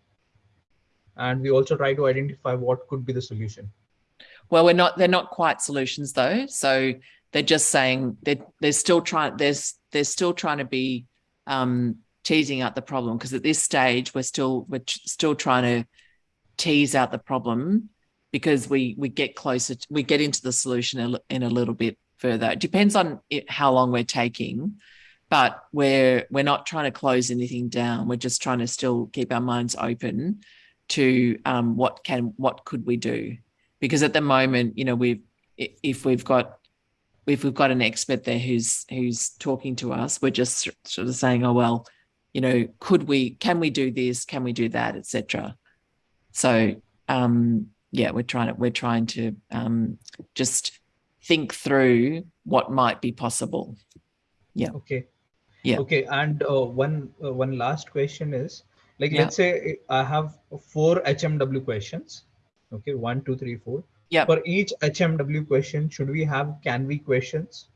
and we also try to identify what could be the solution. Well, we're not. They're not quite solutions though. So they're just saying they're they're still trying. There's they're still trying to be um, teasing out the problem because at this stage we're still we're still trying to tease out the problem because we we get closer. To, we get into the solution in a little bit further. It depends on it, how long we're taking, but we're we're not trying to close anything down. We're just trying to still keep our minds open to um, what can what could we do because at the moment, you know, we've if we've got if we've got an expert there who's who's talking to us, we're just sort of saying, oh well, you know, could we can we do this, can we do that, etc. So um, yeah, we're trying to we're trying to um, just think through what might be possible. Yeah. Okay. Yeah. Okay, and uh, one uh, one last question is like Yeah. let's say I have four HMW questions. Okay, one, two, three, four. Yeah. For each HMW question, should we have can we questions?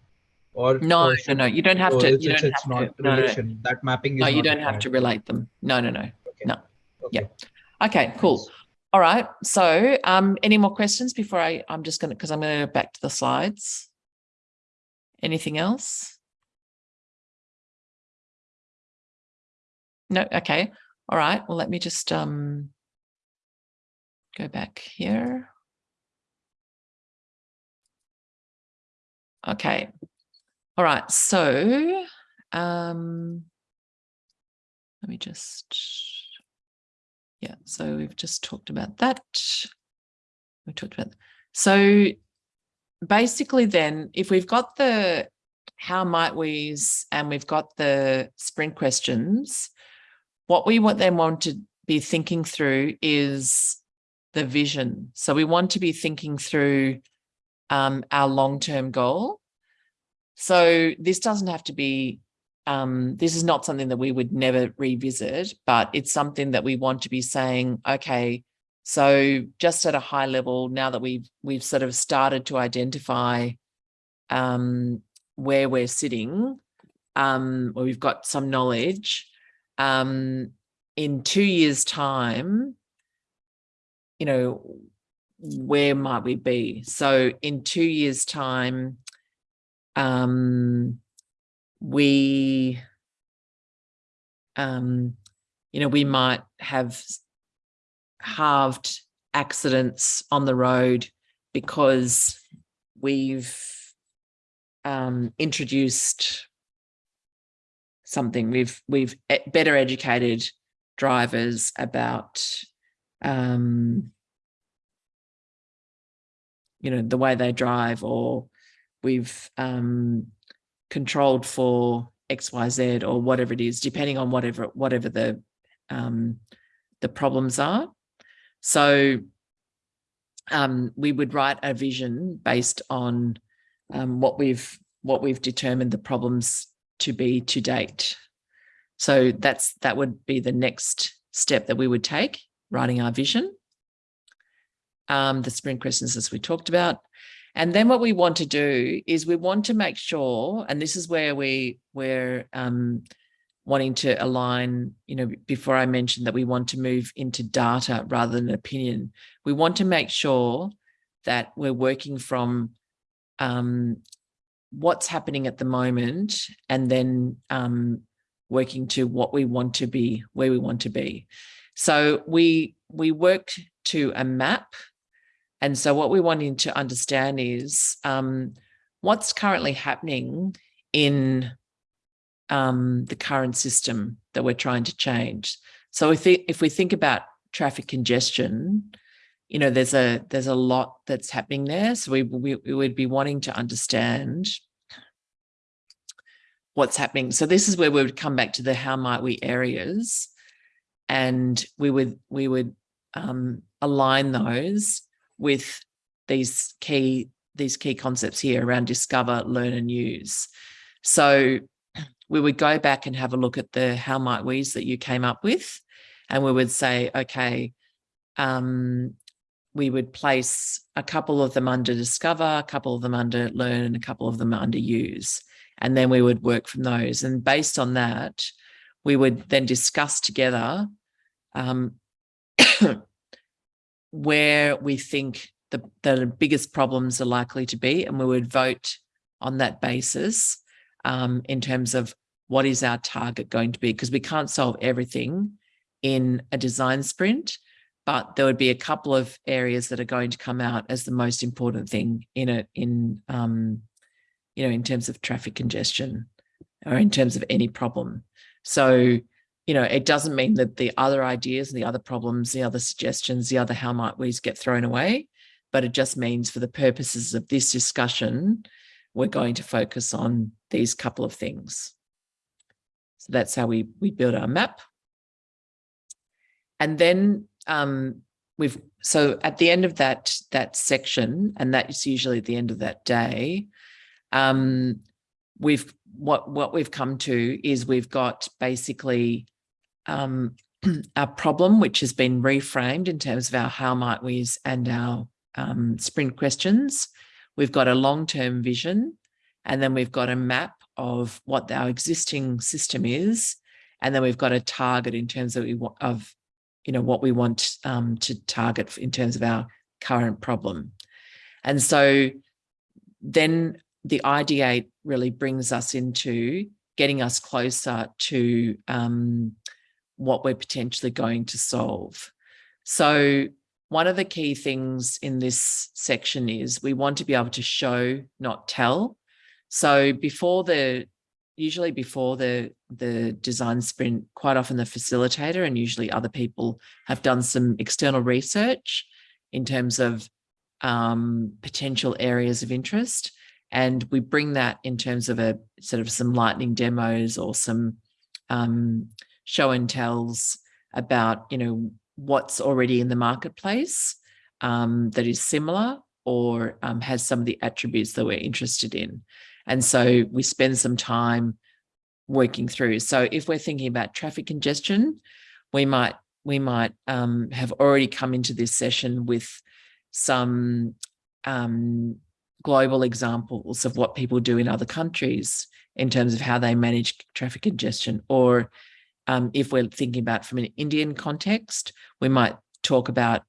Or No, or no, should- no, you don't have to. It's, You don't it's have not to. No, no, no. That mapping is No, you don't have to relate them. No, no, no. Okay. no. Okay. Yeah. Okay, cool. All right. So, um, any more questions before I? I'm just gonna because I'm gonna go back to the slides. Anything else? No. Okay. All right. Well, let me just um go back here. Okay. All right, so um, let me just, yeah, so we've just talked about that. We talked about, that. so basically then, if we've got the how might we's and we've got the sprint questions, what we want then want to be thinking through is the vision. So we want to be thinking through um, our long-term goal. So this doesn't have to be, um, this is not something that we would never revisit, but it's something that we want to be saying, okay, so just at a high level, now that we've we've sort of started to identify um, where we're sitting, um, where we've got some knowledge, um, in two years' time, you know, where might we be? So in two years' time, um, we, um, you know, we might have halved accidents on the road because we've um, introduced something. We've we've better educated drivers about um, you know the way they drive, or we've um, controlled for X Y Z or whatever it is, depending on whatever whatever the um, the problems are. So um, we would write a vision based on um, what we've what we've determined the problems to be to date. So that's that would be the next step that we would take, writing our vision. Um, the sprint questions as we talked about. And then what we want to do is we want to make sure, and this is where we we're um, wanting to align, you know, before I mentioned that we want to move into data rather than opinion, we want to make sure that we're working from um, what's happening at the moment and then um, working to what we want to be, where we want to be. So we we worked to a map. And so what we're wanting to understand is um, what's currently happening in um, the current system that we're trying to change. So if, if we think about traffic congestion, you know, there's a there's a lot that's happening there. So we, we, we would be wanting to understand what's happening. So this is where we would come back to the how might we areas and we would we would um, align those with these key these key concepts here around discover, learn and use. So we would go back and have a look at the how might we's that you came up with and we would say, okay, um, we would place a couple of them under discover, a couple of them under learn, and a couple of them under use. And then we would work from those. And based on that, we would then discuss together um, where we think the, the biggest problems are likely to be. And we would vote on that basis um, in terms of what is our target going to be, because we can't solve everything in a design sprint, but there would be a couple of areas that are going to come out as the most important thing in it, in, um, you know, in terms of traffic congestion or in terms of any problem. So, you know, it doesn't mean that the other ideas and the other problems, the other suggestions, the other how might we's get thrown away, but it just means for the purposes of this discussion, we're going to focus on these couple of things. So that's how we, we build our map. And then um, we've, so at the end of that, that section, and that's usually at the end of that day, um, we've, what, what we've come to is we've got basically um, our problem, which has been reframed in terms of our how might we's and our um, sprint questions. We've got a long-term vision and then we've got a map of what our existing system is. And then we've got a target in terms of, of you know, what we want um, to target in terms of our current problem. And so then the ideate really brings us into getting us closer to um, what we're potentially going to solve. So one of the key things in this section is we want to be able to show, not tell. So before the, usually before the, the design sprint, quite often the facilitator and usually other people have done some external research in terms of um, potential areas of interest. And we bring that in terms of a sort of some lightning demos or some um, show and tells about, you know, what's already in the marketplace um, that is similar or um, has some of the attributes that we're interested in. And so we spend some time working through. So if we're thinking about traffic congestion, we might we might um, have already come into this session with some um, global examples of what people do in other countries in terms of how they manage traffic congestion. Or um, if we're thinking about from an Indian context, we might talk about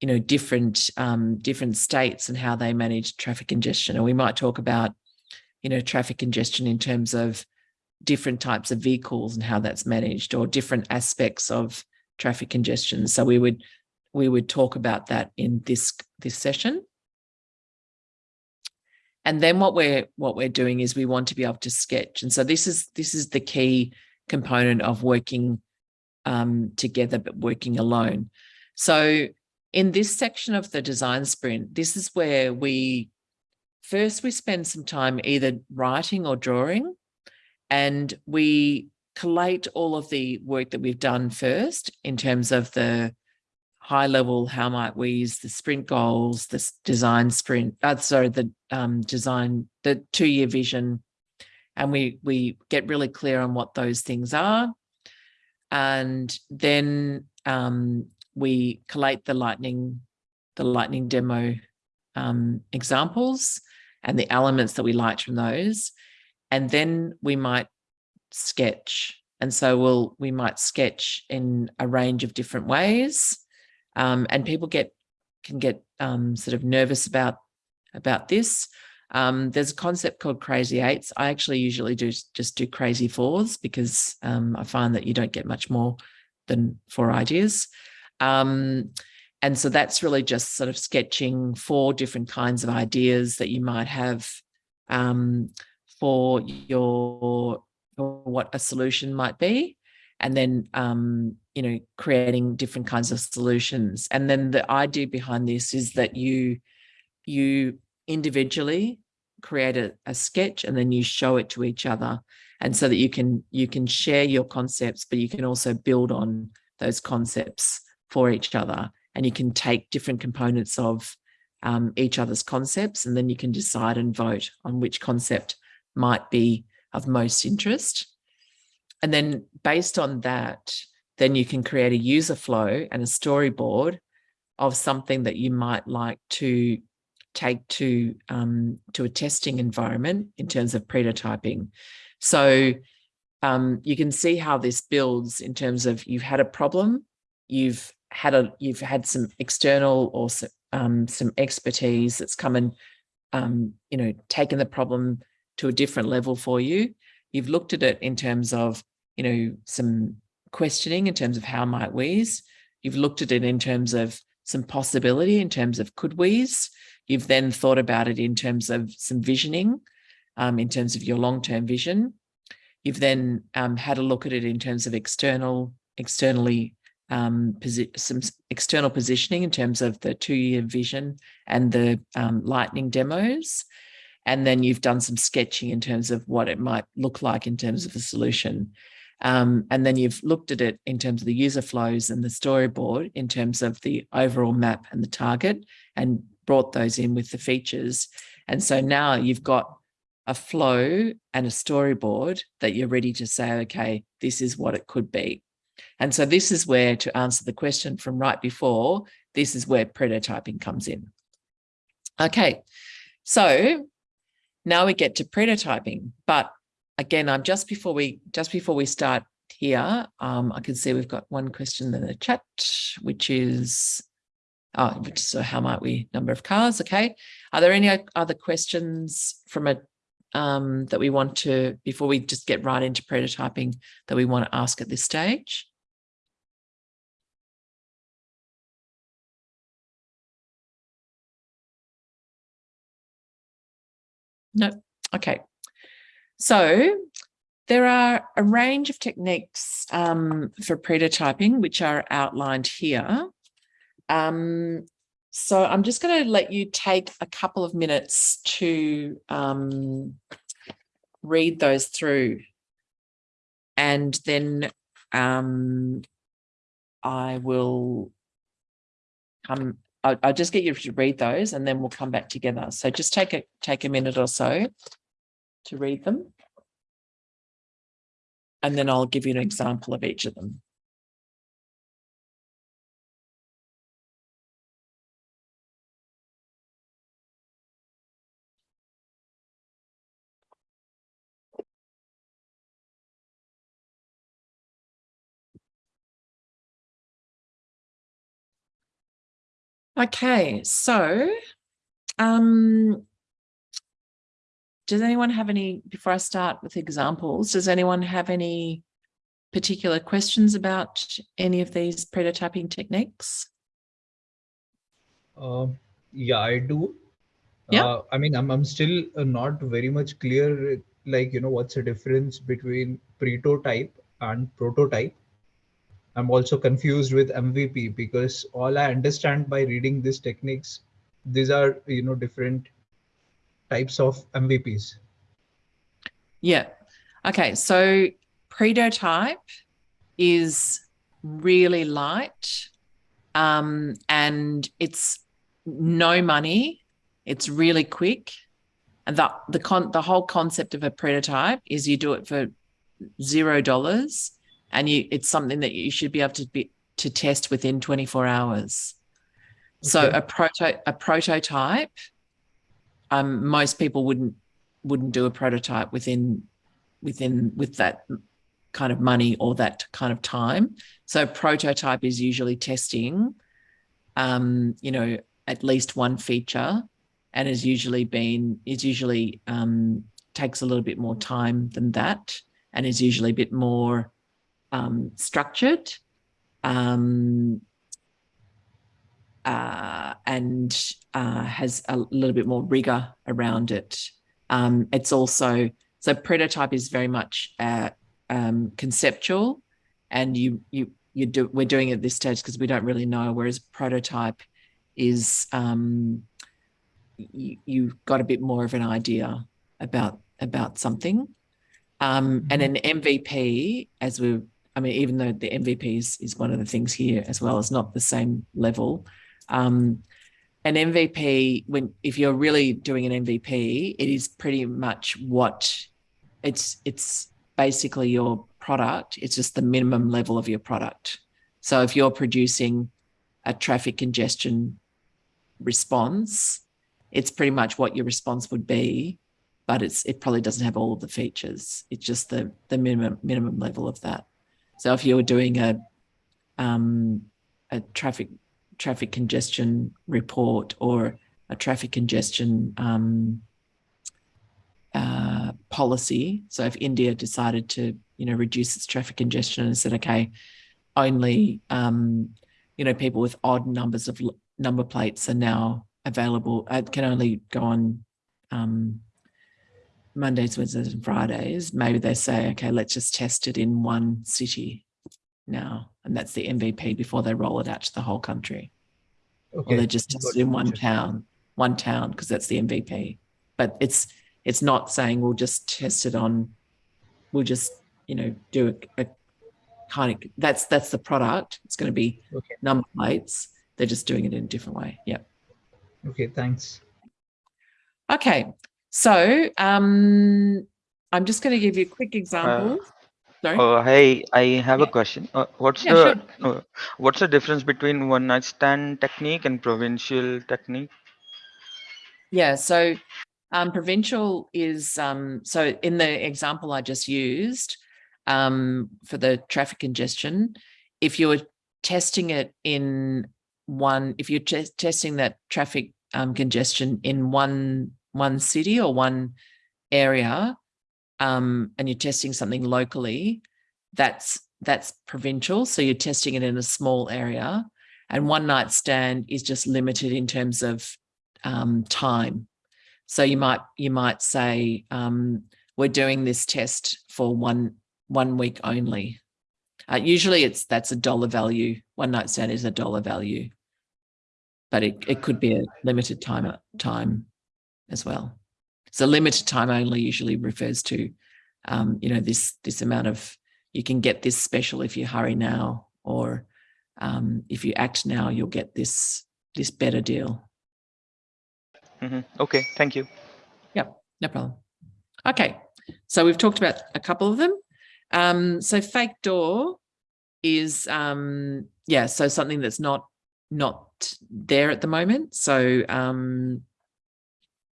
you know different um, different states and how they manage traffic congestion. Or we might talk about you know traffic congestion in terms of different types of vehicles and how that's managed or different aspects of traffic congestion. So we would we would talk about that in this this session. And then what we're what we're doing is we want to be able to sketch. And so this is this is the key component of working um, together but working alone. So in this section of the design sprint, this is where we first we spend some time either writing or drawing and we collate all of the work that we've done first in terms of the high level, how might we use the sprint goals, the design sprint, uh, sorry, the um, design, the two-year vision, and we we get really clear on what those things are. And then um, we collate the lightning, the lightning demo um, examples and the elements that we liked from those. And then we might sketch. And so we'll we might sketch in a range of different ways. Um, and people get can get um, sort of nervous about about this. Um, there's a concept called crazy eights. I actually usually do just do crazy fours because um, I find that you don't get much more than four ideas. Um, and so that's really just sort of sketching four different kinds of ideas that you might have um, for your for what a solution might be and then um, you know creating different kinds of solutions and then the idea behind this is that you you individually create a, a sketch and then you show it to each other and so that you can you can share your concepts but you can also build on those concepts for each other and you can take different components of um, each other's concepts and then you can decide and vote on which concept might be of most interest. And then based on that, then you can create a user flow and a storyboard of something that you might like to take to um, to a testing environment in terms of prototyping. So um, you can see how this builds in terms of you've had a problem, you've had a you've had some external or um, some expertise that's come and um, you know taken the problem to a different level for you. You've looked at it in terms of, you know, some questioning in terms of how might we's. You've looked at it in terms of some possibility in terms of could we's. You've then thought about it in terms of some visioning, um, in terms of your long-term vision. You've then um, had a look at it in terms of external, externally um, some external positioning in terms of the two-year vision and the um, lightning demos. And then you've done some sketching in terms of what it might look like in terms of a solution. Um, and then you've looked at it in terms of the user flows and the storyboard in terms of the overall map and the target and brought those in with the features. And so now you've got a flow and a storyboard that you're ready to say, okay, this is what it could be. And so this is where to answer the question from right before, this is where prototyping comes in. Okay, so now we get to prototyping, but again, I'm just before we just before we start here, um, I can see we've got one question in the chat, which is, oh, so how might we number of cars? Okay, are there any other questions from a um, that we want to before we just get right into prototyping that we want to ask at this stage? No. Okay. So there are a range of techniques um, for prototyping, which are outlined here. Um, so I'm just going to let you take a couple of minutes to um, read those through. And then um, I will come, I'll, I'll just get you to read those and then we'll come back together. So just take a, take a minute or so to read them. And then I'll give you an example of each of them. Okay, so um, does anyone have any, before I start with examples, does anyone have any particular questions about any of these prototyping techniques? Uh, yeah, I do. Yeah. Uh, I mean, I'm, I'm still uh, not very much clear, like, you know, what's the difference between pretotype and prototype. I'm also confused with MVP because all I understand by reading these techniques, these are, you know, different types of MVPs. Yeah. Okay, so pretotype is really light um, and it's no money. It's really quick. And the, the, con the whole concept of a pretotype is you do it for zero dollars and you it's something that you should be able to be to test within 24 hours. So a proto a prototype, um, most people wouldn't wouldn't do a prototype within within with that kind of money or that kind of time. So prototype is usually testing, um, you know, at least one feature, and is usually been is usually um, takes a little bit more time than that, and is usually a bit more um, structured. Um, uh, and uh, has a little bit more rigor around it. Um, it's also so pretotype is very much uh, um, conceptual, and you you you do we're doing it at this stage because we don't really know. Whereas prototype is um, you, you've got a bit more of an idea about about something, um, and an MVP as we. I mean, even though the MVP is, is one of the things here as well, is not the same level. Um, an MVP, when if you're really doing an MVP, it is pretty much what it's it's basically your product. It's just the minimum level of your product. So if you're producing a traffic congestion response, it's pretty much what your response would be, but it's it probably doesn't have all of the features. It's just the the minimum minimum level of that. So if you were doing a um, a traffic traffic congestion report or a traffic congestion um, uh, policy. So if India decided to, you know, reduce its traffic congestion and said, okay, only, um, you know, people with odd numbers of number plates are now available, uh, can only go on um, Mondays, Wednesdays and Fridays. Maybe they say, okay, let's just test it in one city now. And that's the MVP before they roll it out to the whole country Okay. or they just test it in one town, one town, because that's the MVP. But it's it's not saying we'll just test it on, we'll just you know do a, a kind of that's that's the product. It's going to be Okay. number plates. They're just doing it in a different way. Yep. Okay, thanks. Okay. So um, I'm just going to give you a quick example. Sorry. Uh, hey, I have Yeah. a question. Uh, what's Yeah, the uh, what's the difference between one night stand technique and provincial technique? Yeah, so um, provincial is um, so in the example I just used um, for the traffic congestion, if you were testing it in one, if you're testing that traffic um, congestion in one one city or one area, um, and you're testing something locally, that's that's provincial. So you're testing it in a small area, and one night stand is just limited in terms of um, time. So you might you might say, um, we're doing this test for one one week only. Uh, usually it's that's a dollar value. One night stand is a dollar value, but it, it could be a limited time time as well. So limited time only usually refers to, um, you know, this this amount of you can get this special if you hurry now, or um, if you act now, you'll get this this better deal. Mhm. Okay, thank you. Yeah, no problem. Okay, so we've talked about a couple of them. Um, so fake door is um, yeah, so something that's not not there at the moment. So um,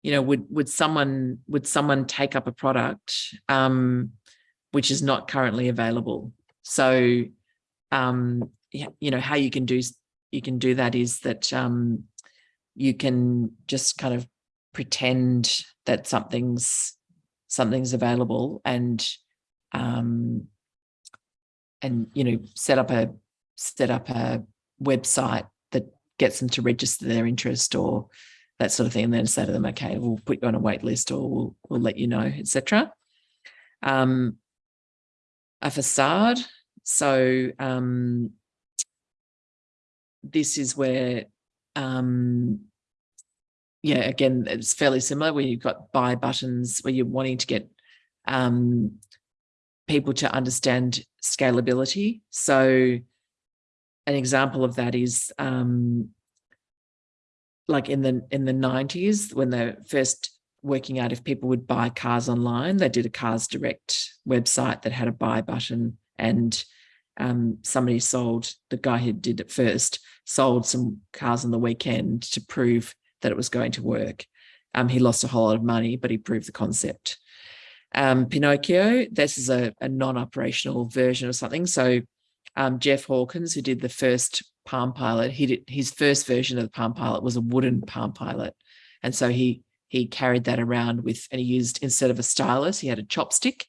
you know, would would someone would someone take up a product um, which is not currently available? So um, you know how you can do you can do that is that um, you can just kind of pretend that something's something's available and um, and you know set up a set up a website that gets them to register their interest or that sort of thing and then say to them okay we'll put you on a wait list or we'll, we'll let you know etc um, a facade so um, this is where um, yeah, again, it's fairly similar where you've got buy buttons where you're wanting to get um, people to understand scalability. So an example of that is um, like in the in the 90s when they're first working out if people would buy cars online, they did a Cars Direct website that had a buy button and um, somebody sold, the guy who did it first, sold some cars on the weekend to prove that it was going to work. Um, he lost a whole lot of money, but he proved the concept. Um, Pinocchio, this is a, a non-operational version of something. So um, Jeff Hawkins, who did the first Palm Pilot, he did his first version of the Palm Pilot was a wooden Palm Pilot, and so he he carried that around with, and he used instead of a stylus, he had a chopstick,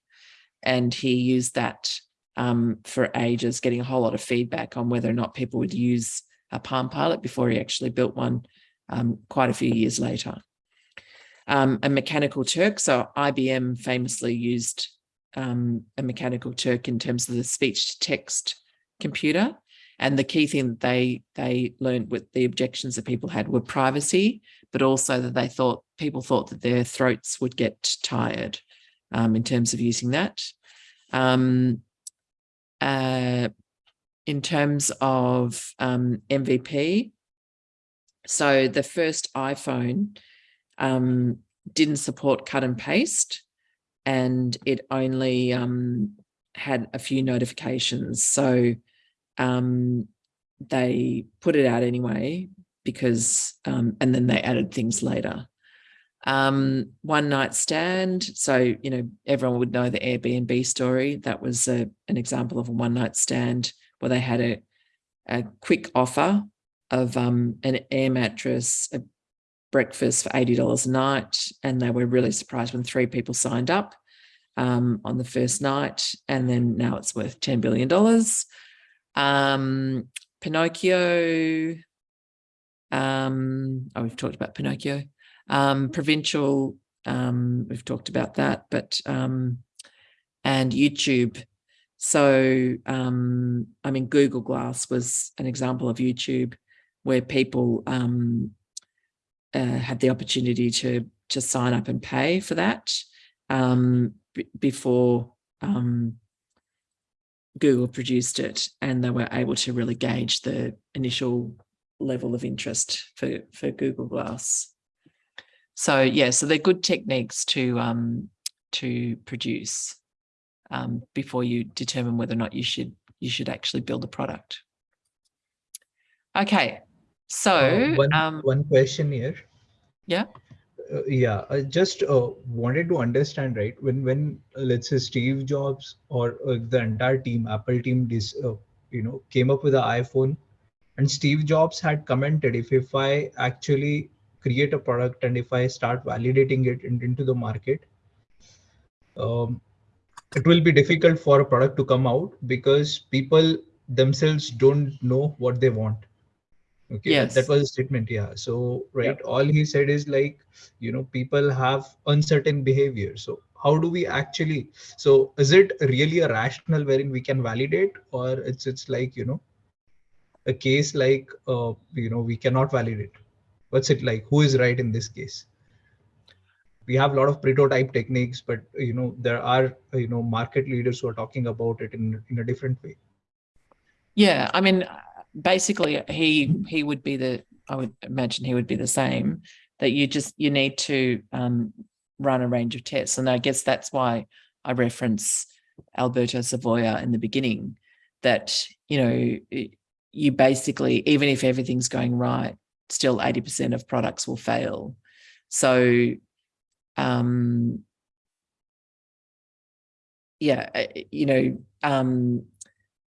and he used that um, for ages, getting a whole lot of feedback on whether or not people would use a Palm Pilot before he actually built one um, quite a few years later. Um, a mechanical Turk, so IBM famously used um, a mechanical Turk in terms of the speech to text computer. And the key thing that they they learned with the objections that people had were privacy, but also that they thought people thought that their throats would get tired um, in terms of using that. Um, uh, in terms of um, MVP, so the first iPhone um, didn't support cut and paste and it only um, had a few notifications. So um, they put it out anyway because, um, and then they added things later. Um, one night stand. So, you know, everyone would know the Airbnb story. That was a, an example of a one night stand where they had a, a quick offer of um, an air mattress, a breakfast for $80 a night. And they were really surprised when three people signed up um, on the first night. And then now it's worth $10 billion. Um, Pinocchio, um, oh, we've talked about Pinocchio. Um, provincial, um, we've talked about that, but, um, and YouTube. So, um, I mean, Google Glass was an example of YouTube where people um, uh, had the opportunity to to sign up and pay for that um, before um, Google produced it, and they were able to really gauge the initial level of interest for for Google Glass. So yeah, so they're good techniques to um, to produce um, before you determine whether or not you should you should actually build a product. Okay, so, Uh, one, um, one question here. Yeah. Uh, yeah, I just uh, wanted to understand, right? When when uh, let's say Steve Jobs or uh, the entire team, Apple team, this uh, you know came up with the iPhone, and Steve Jobs had commented, if if I actually create a product and if I start validating it in, into the market, um, it will be difficult for a product to come out because people themselves don't know what they want okay that- that was a statement yeah. So right all he said is like you know people have uncertain behavior. So how do we actually so is it really a rational wherein we can validate or it's it's like you know a case like uh, you know we cannot validate? What's it like? Who is right in this case? We have a lot of prototype techniques but you know there are you know market leaders who are talking about it in in a different way. Yeah, I mean, basically, he he would be the. I would imagine he would be the same. That you just you need to um, run a range of tests, and I guess that's why I reference Alberto Savoia in the beginning. That you know, you basically even if everything's going right, still eighty percent of products will fail. So, um, yeah, uh, you know, um,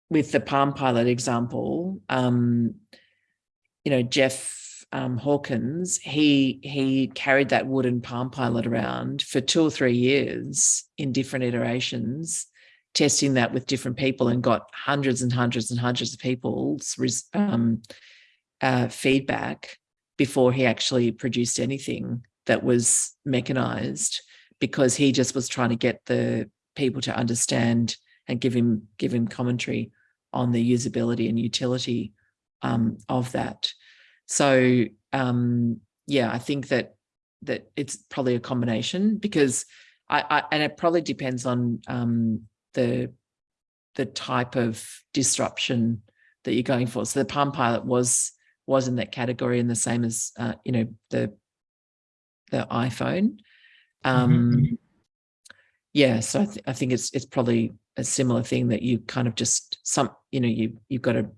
with the Palm Pilot example, um, you know, Jeff um, Hawkins, he he carried that wooden Palm Pilot around for two or three years in different iterations, testing that with different people, and got hundreds and hundreds and hundreds of people's um, uh, feedback before he actually produced anything that was mechanized, because he just was trying to get the people to understand and give him give him commentary on the usability and utility um, of that. So um, yeah, I think that that it's probably a combination because I, I and it probably depends on um, the the type of disruption that you're going for. So the Palm Pilot was was in that category and the same as uh, you know the the iPhone. Um, yeah, so I, th- I think it's it's probably a similar thing that you kind of just some you know you you've got to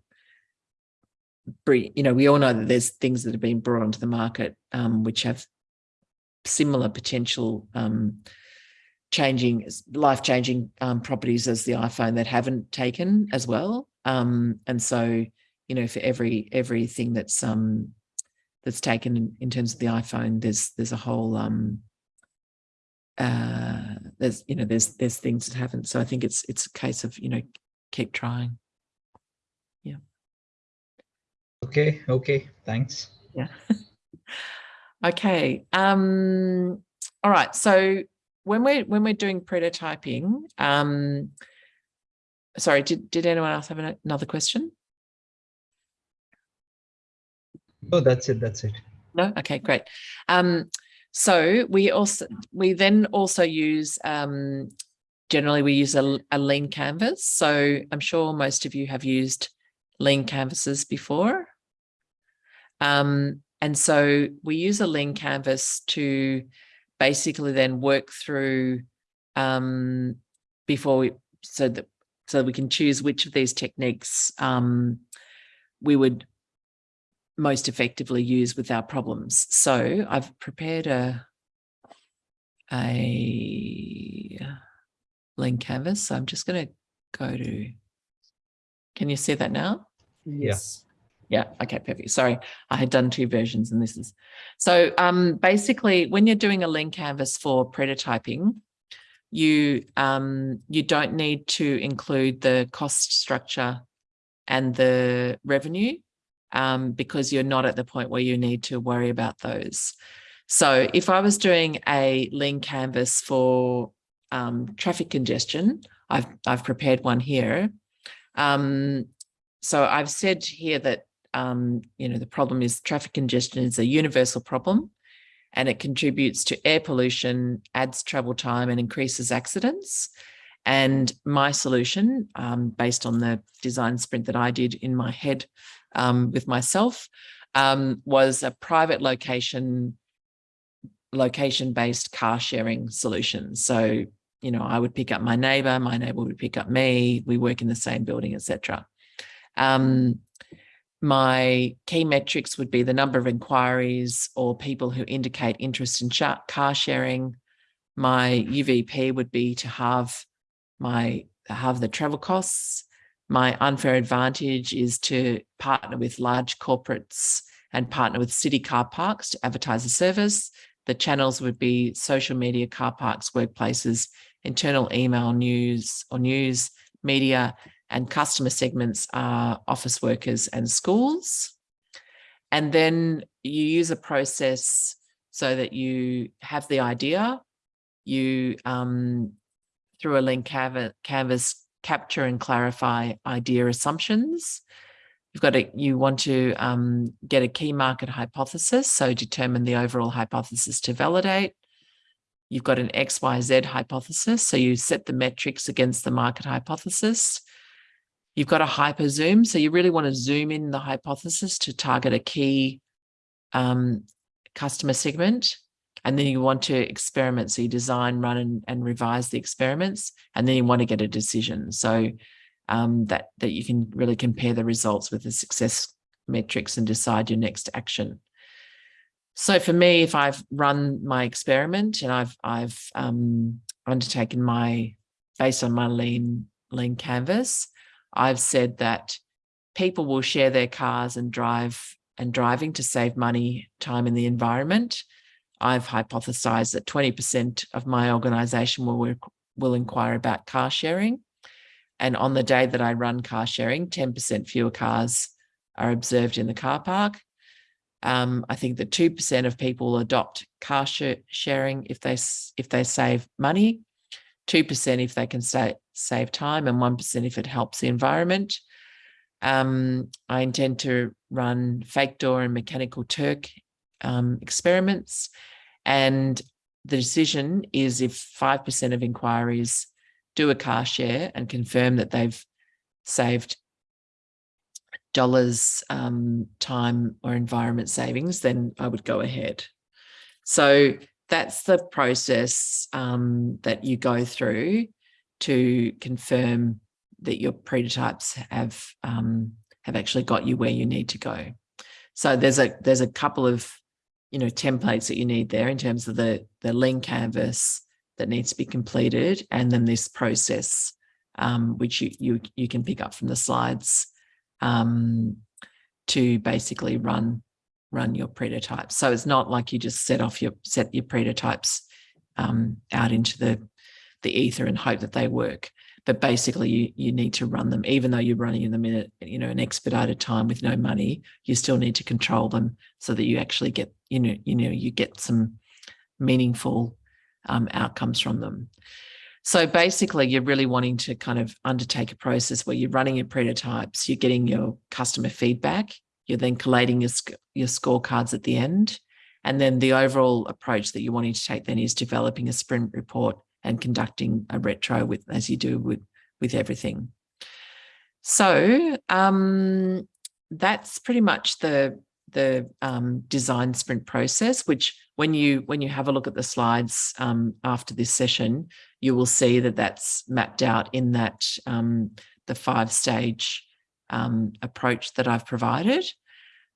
bring you know we all know that there's things that have been brought onto the market um, which have similar potential um, changing life changing um, properties as the iPhone that haven't taken as well. Um, and so you know for every everything that's um that's taken in, in terms of the iPhone there's there's a whole um uh there's you know there's there's things that haven't so i think it's it's a case of you know keep trying Yeah. okay okay thanks yeah okay um all right so when we're when we're doing prototyping um sorry did did anyone else have another question no that's it that's it No? Okay, great. Um, so we also we then also use um, generally we use a, a lean canvas. So I'm sure most of you have used lean canvases before. Um, and so we use a lean canvas to basically then work through um, before we so that so we can choose which of these techniques um, we would most effectively use with our problems. So I've prepared a a lean canvas. So I'm just going to go to. Can you see that now? Yes. Yeah. Okay. Perfect. Sorry, I had done two versions, and this is so. Um, basically, when you're doing a lean canvas for prototyping, you um you don't need to include the cost structure and the revenue um, because you're not at the point where you need to worry about those. So if I was doing a lean canvas for um, traffic congestion, I've, I've prepared one here. Um, so I've said here that, um, you know, the problem is traffic congestion is a universal problem and it contributes to air pollution, adds travel time and increases accidents. And my solution, um, based on the design sprint that I did in my head um, with myself um, was a private location location based car sharing solution. So you know i would pick up my neighbor my neighbor would pick up me we work in the same building etc um, my key metrics would be the number of inquiries or people who indicate interest in car sharing. My uvp would be to halve my halve the travel costs my unfair advantage is to partner with large corporates and partner with city car parks to advertise a service. The channels would be social media, car parks, workplaces, internal email, news or news, media, and customer segments are office workers and schools. And then you use a process so that you have the idea, you um, through a lean canvas, canvas capture and clarify idea assumptions. You've got to, you want to um, get a key market hypothesis, so determine the overall hypothesis to validate. You've got an XYZ hypothesis, so you set the metrics against the market hypothesis. You've got a hyper zoom, so you really want to zoom in the hypothesis to target a key um, customer segment. And then you want to experiment, so you design, run, and, and revise the experiments, and then you want to get a decision. So um, that, that you can really compare the results with the success metrics and decide your next action. So for me, if I've run my experiment and I've I've um, undertaken my based on my lean lean canvas, I've said that people will share their cars and drive and driving to save money, time in the environment. I've hypothesized that 20% of my organization will will inquire about car sharing. And on the day that I run car sharing, 10% fewer cars are observed in the car park. Um, I think that 2% of people adopt car sh sharing if they if they save money, 2% if they can say, save time, and 1% if it helps the environment. Um, I intend to run fake door and mechanical Turk um, experiments. And the decision is if 5% of inquiries do a car share and confirm that they've saved dollars um, time or environment savings, then I would go ahead. So that's the process um, that you go through to confirm that your prototypes have um, have actually got you where you need to go. So there's a there's a couple of you know templates that you need there in terms of the the lean canvas that needs to be completed, and then this process um, which you you you can pick up from the slides um, to basically run run your prototypes. So it's not like you just set off your set your prototypes um, out into the the ether and hope that they work. But basically, you you need to run them, even though you're running them in a you know an expedited time with no money. You still need to control them so that you actually get you know you know you get some meaningful um, outcomes from them. So basically, you're really wanting to kind of undertake a process where you're running your prototypes, you're getting your customer feedback, you're then collating your, your scorecards at the end. And then the overall approach that you're wanting to take then is developing a sprint report and conducting a retro with as you do with, with everything. So um, that's pretty much the the um, design sprint process, which when you when you have a look at the slides um, after this session, you will see that that's mapped out in that um, the five stage um, approach that I've provided.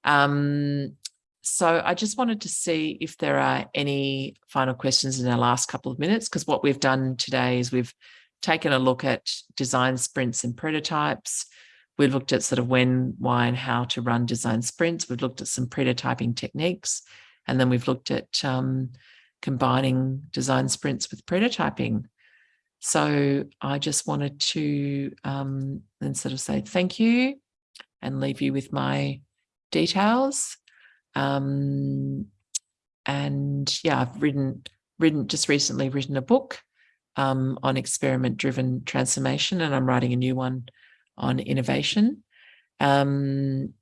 Um, so I just wanted to see if there are any final questions in our last couple of minutes, because what we've done today is we've taken a look at design sprints and prototypes. We've looked at sort of when, why, and how to run design sprints. We've looked at some prototyping techniques, and then we've looked at um, combining design sprints with prototyping. So I just wanted to um, then sort of say thank you and leave you with my details. Um, and yeah, I've written, written just recently written a book um, on experiment driven transformation, and I'm writing a new one on innovation. Um,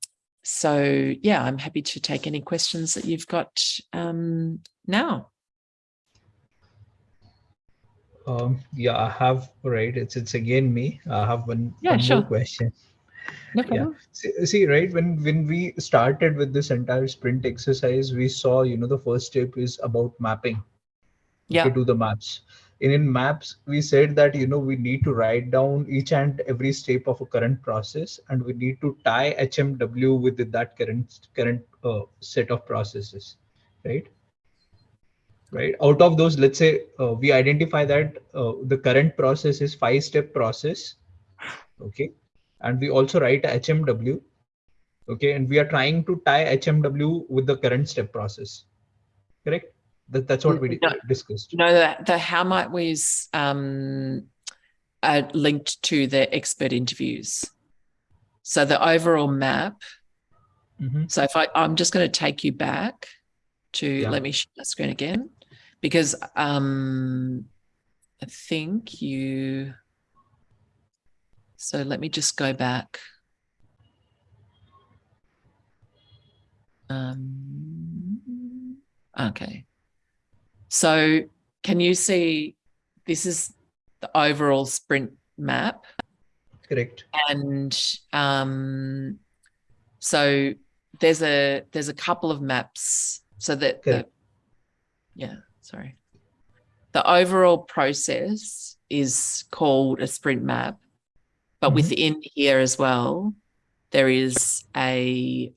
so yeah, I'm happy to take any questions that you've got um, now. Um, yeah, I have, right. It's, it's again me. I have one, yeah, one sure. more question. No yeah. see, see, right when when we started with this entire sprint exercise we saw you know the first step is about mapping. Yeah. to do the maps. And in maps we said that you know we need to write down each and every step of a current process and we need to tie hmw with that current current uh, set of processes right? Right? Out of those let's say uh, we identify that uh, the current process is five step process okay and we also write HMW. Okay, and we are trying to tie HMW with the current step process. Correct? That, that's what we no, discussed. No, the, the how might we um, are linked to the expert interviews. So the overall map. Mm -hmm. So if I, I'm just going to take you back to, yeah. let me share the screen again, because um, I think you. So let me just go back. Um, okay. So can you see this is the overall sprint map Correct. and um, so there's a there's a couple of maps so that the, yeah sorry the overall process is called a sprint map but Mhm. within here as well there is a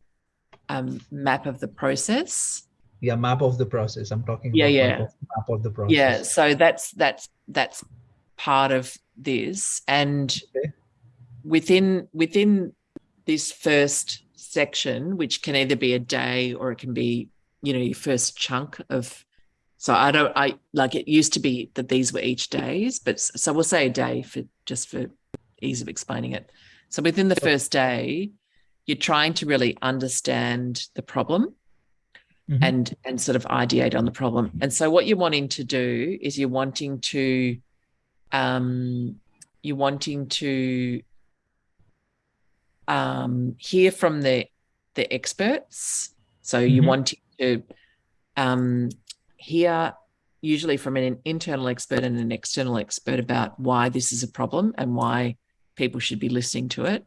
um, map of the process Yeah, map of the process. I'm talking Yeah, about yeah. map of, map of the process. yeah so that's that's that's part of this and Okay. within within this first section which can either be a day or it can be you know your first chunk of so i don't i like it used to be that these were each days but so we'll say a day for just for ease of explaining it so within the first day you're trying to really understand the problem Mhm. and and sort of ideate on the problem. And so what you're wanting to do is you're wanting to um you're wanting to um hear from the the experts. So you're Mhm. wanting to um hear usually from an internal expert and an external expert about why this is a problem and why people should be listening to it.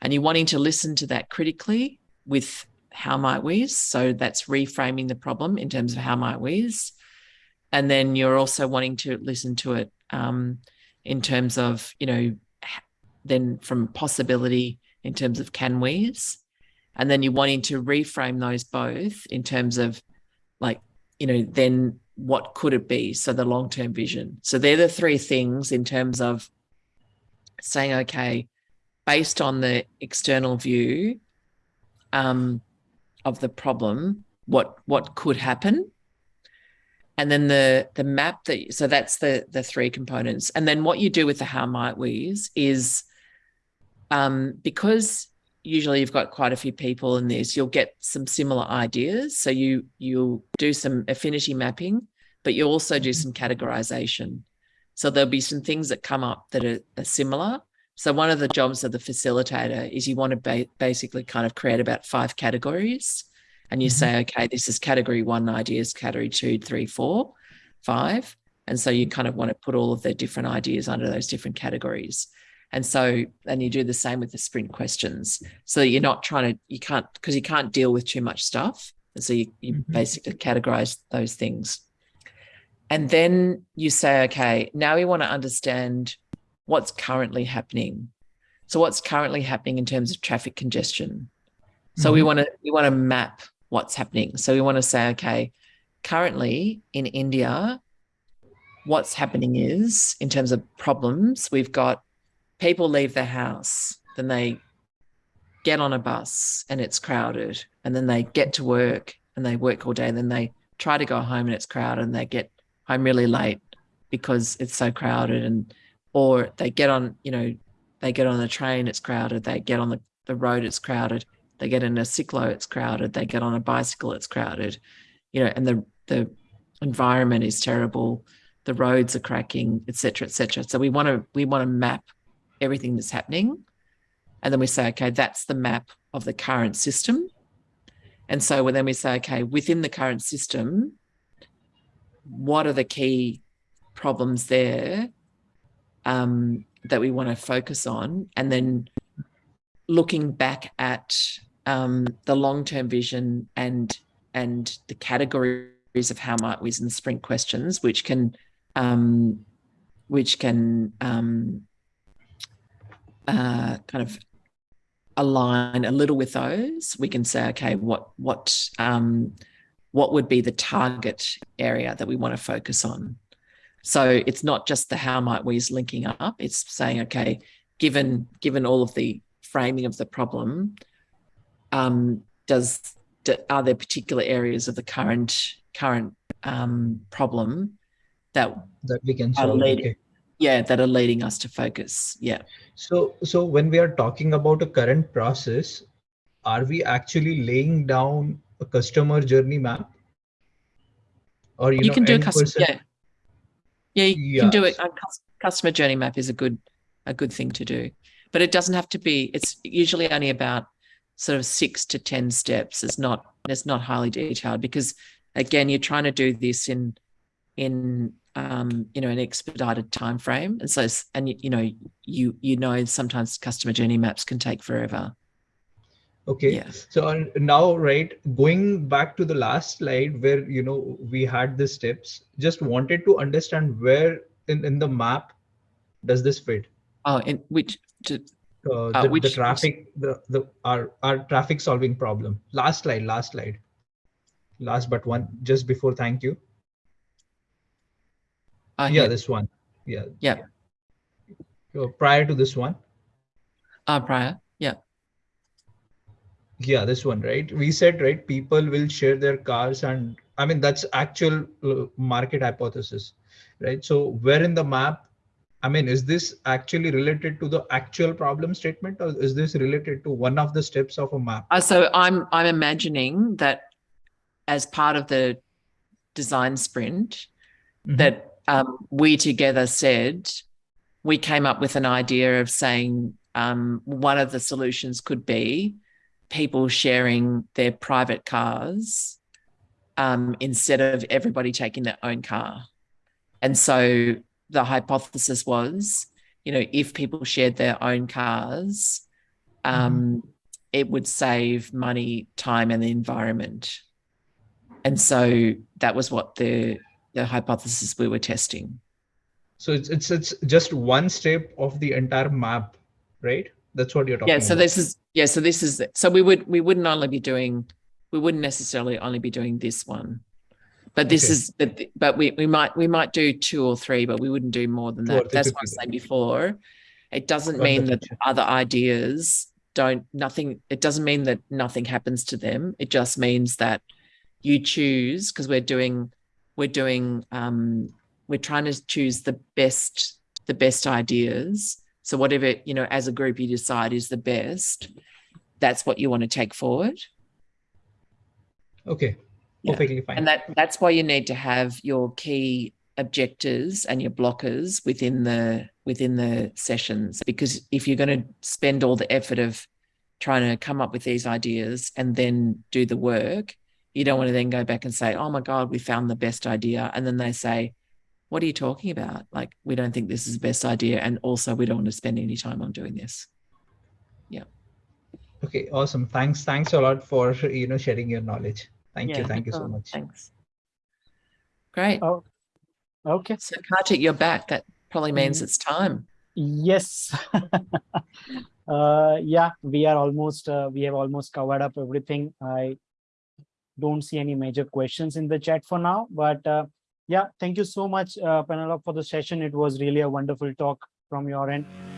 And you're wanting to listen to that critically with how might we? So that's reframing the problem in terms of how might we? And then you're also wanting to listen to it um, in terms of, you know, then from possibility in terms of can we's. And then you're wanting to reframe those both in terms of like, you know, then what could it be? So the long term vision. So they're the three things in terms of saying, okay, based on the external view, um, of the problem, what what could happen, and then the the map that so that's the the three components, and then what you do with the how might we's is, um, because usually you've got quite a few people in this, you'll get some similar ideas. So you you'll do some affinity mapping, but you also do some categorization. So there'll be some things that come up that are, are similar, so one of the jobs of the facilitator is you want to ba- basically kind of create about five categories, and you Mhm. say, okay, this is category one ideas, category two, three, four, five, and so you kind of want to put all of the different ideas under those different categories. And so, and you do the same with the sprint questions. So you're not trying to, you can't, because you can't deal with too much stuff. And so you, you Mhm. basically categorize those things. And then you say, okay, now we want to understand what's currently happening. So what's currently happening in terms of traffic congestion. So we Mhm. want to we want to map what's happening. So we want to say, okay, currently in India, what's happening is in terms of problems, we've got people leave their house, then they get on a bus and it's crowded, and then they get to work and they work all day, and then they try to go home and it's crowded, and they get home really late because it's so crowded, and or they get on, you know, they get on the train, it's crowded, they get on the, the road, it's crowded, they get in a cyclo, it's crowded, they get on a bicycle, it's crowded, you know, and the the environment is terrible, the roads are cracking, etc., etc. So we want to we want to map everything that's happening, and then we say, okay, that's the map of the current system, and so then we say, okay, within the current system, what are the key problems there um, that we want to focus on, and then looking back at um, the long-term vision and and the categories of how might we in the sprint questions, which can um, which can um, uh, kind of align a little with those. We can say, okay, what what um, what would be the target area that we want to focus on? So it's not just the how might we's linking up. It's saying, okay, given given all of the framing of the problem, um, does do, are there particular areas of the current current um, problem that that we can solve. leading, yeah, that are leading us to focus? Yeah. So, so when we are talking about a current process, are we actually laying down a customer journey map? or you, You know can do a custom, person- yeah. Yeah, you can do it. A customer journey map is a good, a good thing to do, but it doesn't have to be, it's usually only about sort of six to 10 steps. It's not, it's not highly detailed because again, you're trying to do this in, in, um, you know, an expedited time frame. And so, and you, you know, you, you know, sometimes customer journey maps can take forever. Okay. Yeah. So uh, now, right, going back to the last slide where, you know, we had the steps, just wanted to understand where in, in the map does this fit? Oh, and which, to, Uh, Uh, the, which- the traffic, the, the, our, our traffic solving problem. Last slide, last slide. Last but one, just before thank you. uh, Yeah, this one. Yeah. Yeah. Uh, prior to this one. uh, prior. Yeah. This one, right? We said, right, people will share their cars and I mean, that's actual uh, market hypothesis, right? So where in the map, I mean, is this actually related to the actual problem statement or is this related to one of the steps of a map? Uh, so I'm I'm imagining that as part of the design sprint Mhm. that um, we together said we came up with an idea of saying um, one of the solutions could be people sharing their private cars um, instead of everybody taking their own car. And so the hypothesis was, you know, if people shared their own cars, um, it would save money, time, and the environment. And so that was what the the hypothesis we were testing. So it's, it's, it's just one step of the entire map, right? That's what you're talking Yeah. So about. this is yeah. So this is so we would we wouldn't only be doing we wouldn't necessarily only be doing this one, but this Okay. is but but we we might we might do two or three, but we wouldn't do more than that. That's what I was saying before. It doesn't mean that other ideas don't nothing. It doesn't mean that nothing happens to them. It just means that you choose because we're doing we're doing um we're trying to choose the best the best ideas so whatever you know as a group you decide is the best that's what you want to take forward Okay, Yeah. perfectly fine. and that that's why you need to have your key objectives and your blockers within the within the sessions because if you're going to spend all the effort of trying to come up with these ideas and then do the work you don't want to then go back and say oh my god we found the best idea and then they say what are you talking about like we don't think this is the best idea and also we don't want to spend any time on doing this Yeah. Okay, awesome. Thanks. Thanks a lot for, you know, sharing your knowledge. Thank you. Yeah, Thank you so much. thanks great Oh, okay. so Kartik, you're back that probably means Mm. it's time Yes. uh, yeah, we are almost, uh, we have almost covered up everything. I don't see any major questions in the chat for now, but uh, yeah, thank you so much, uh, Penelope, for the session. It was really a wonderful talk from your end.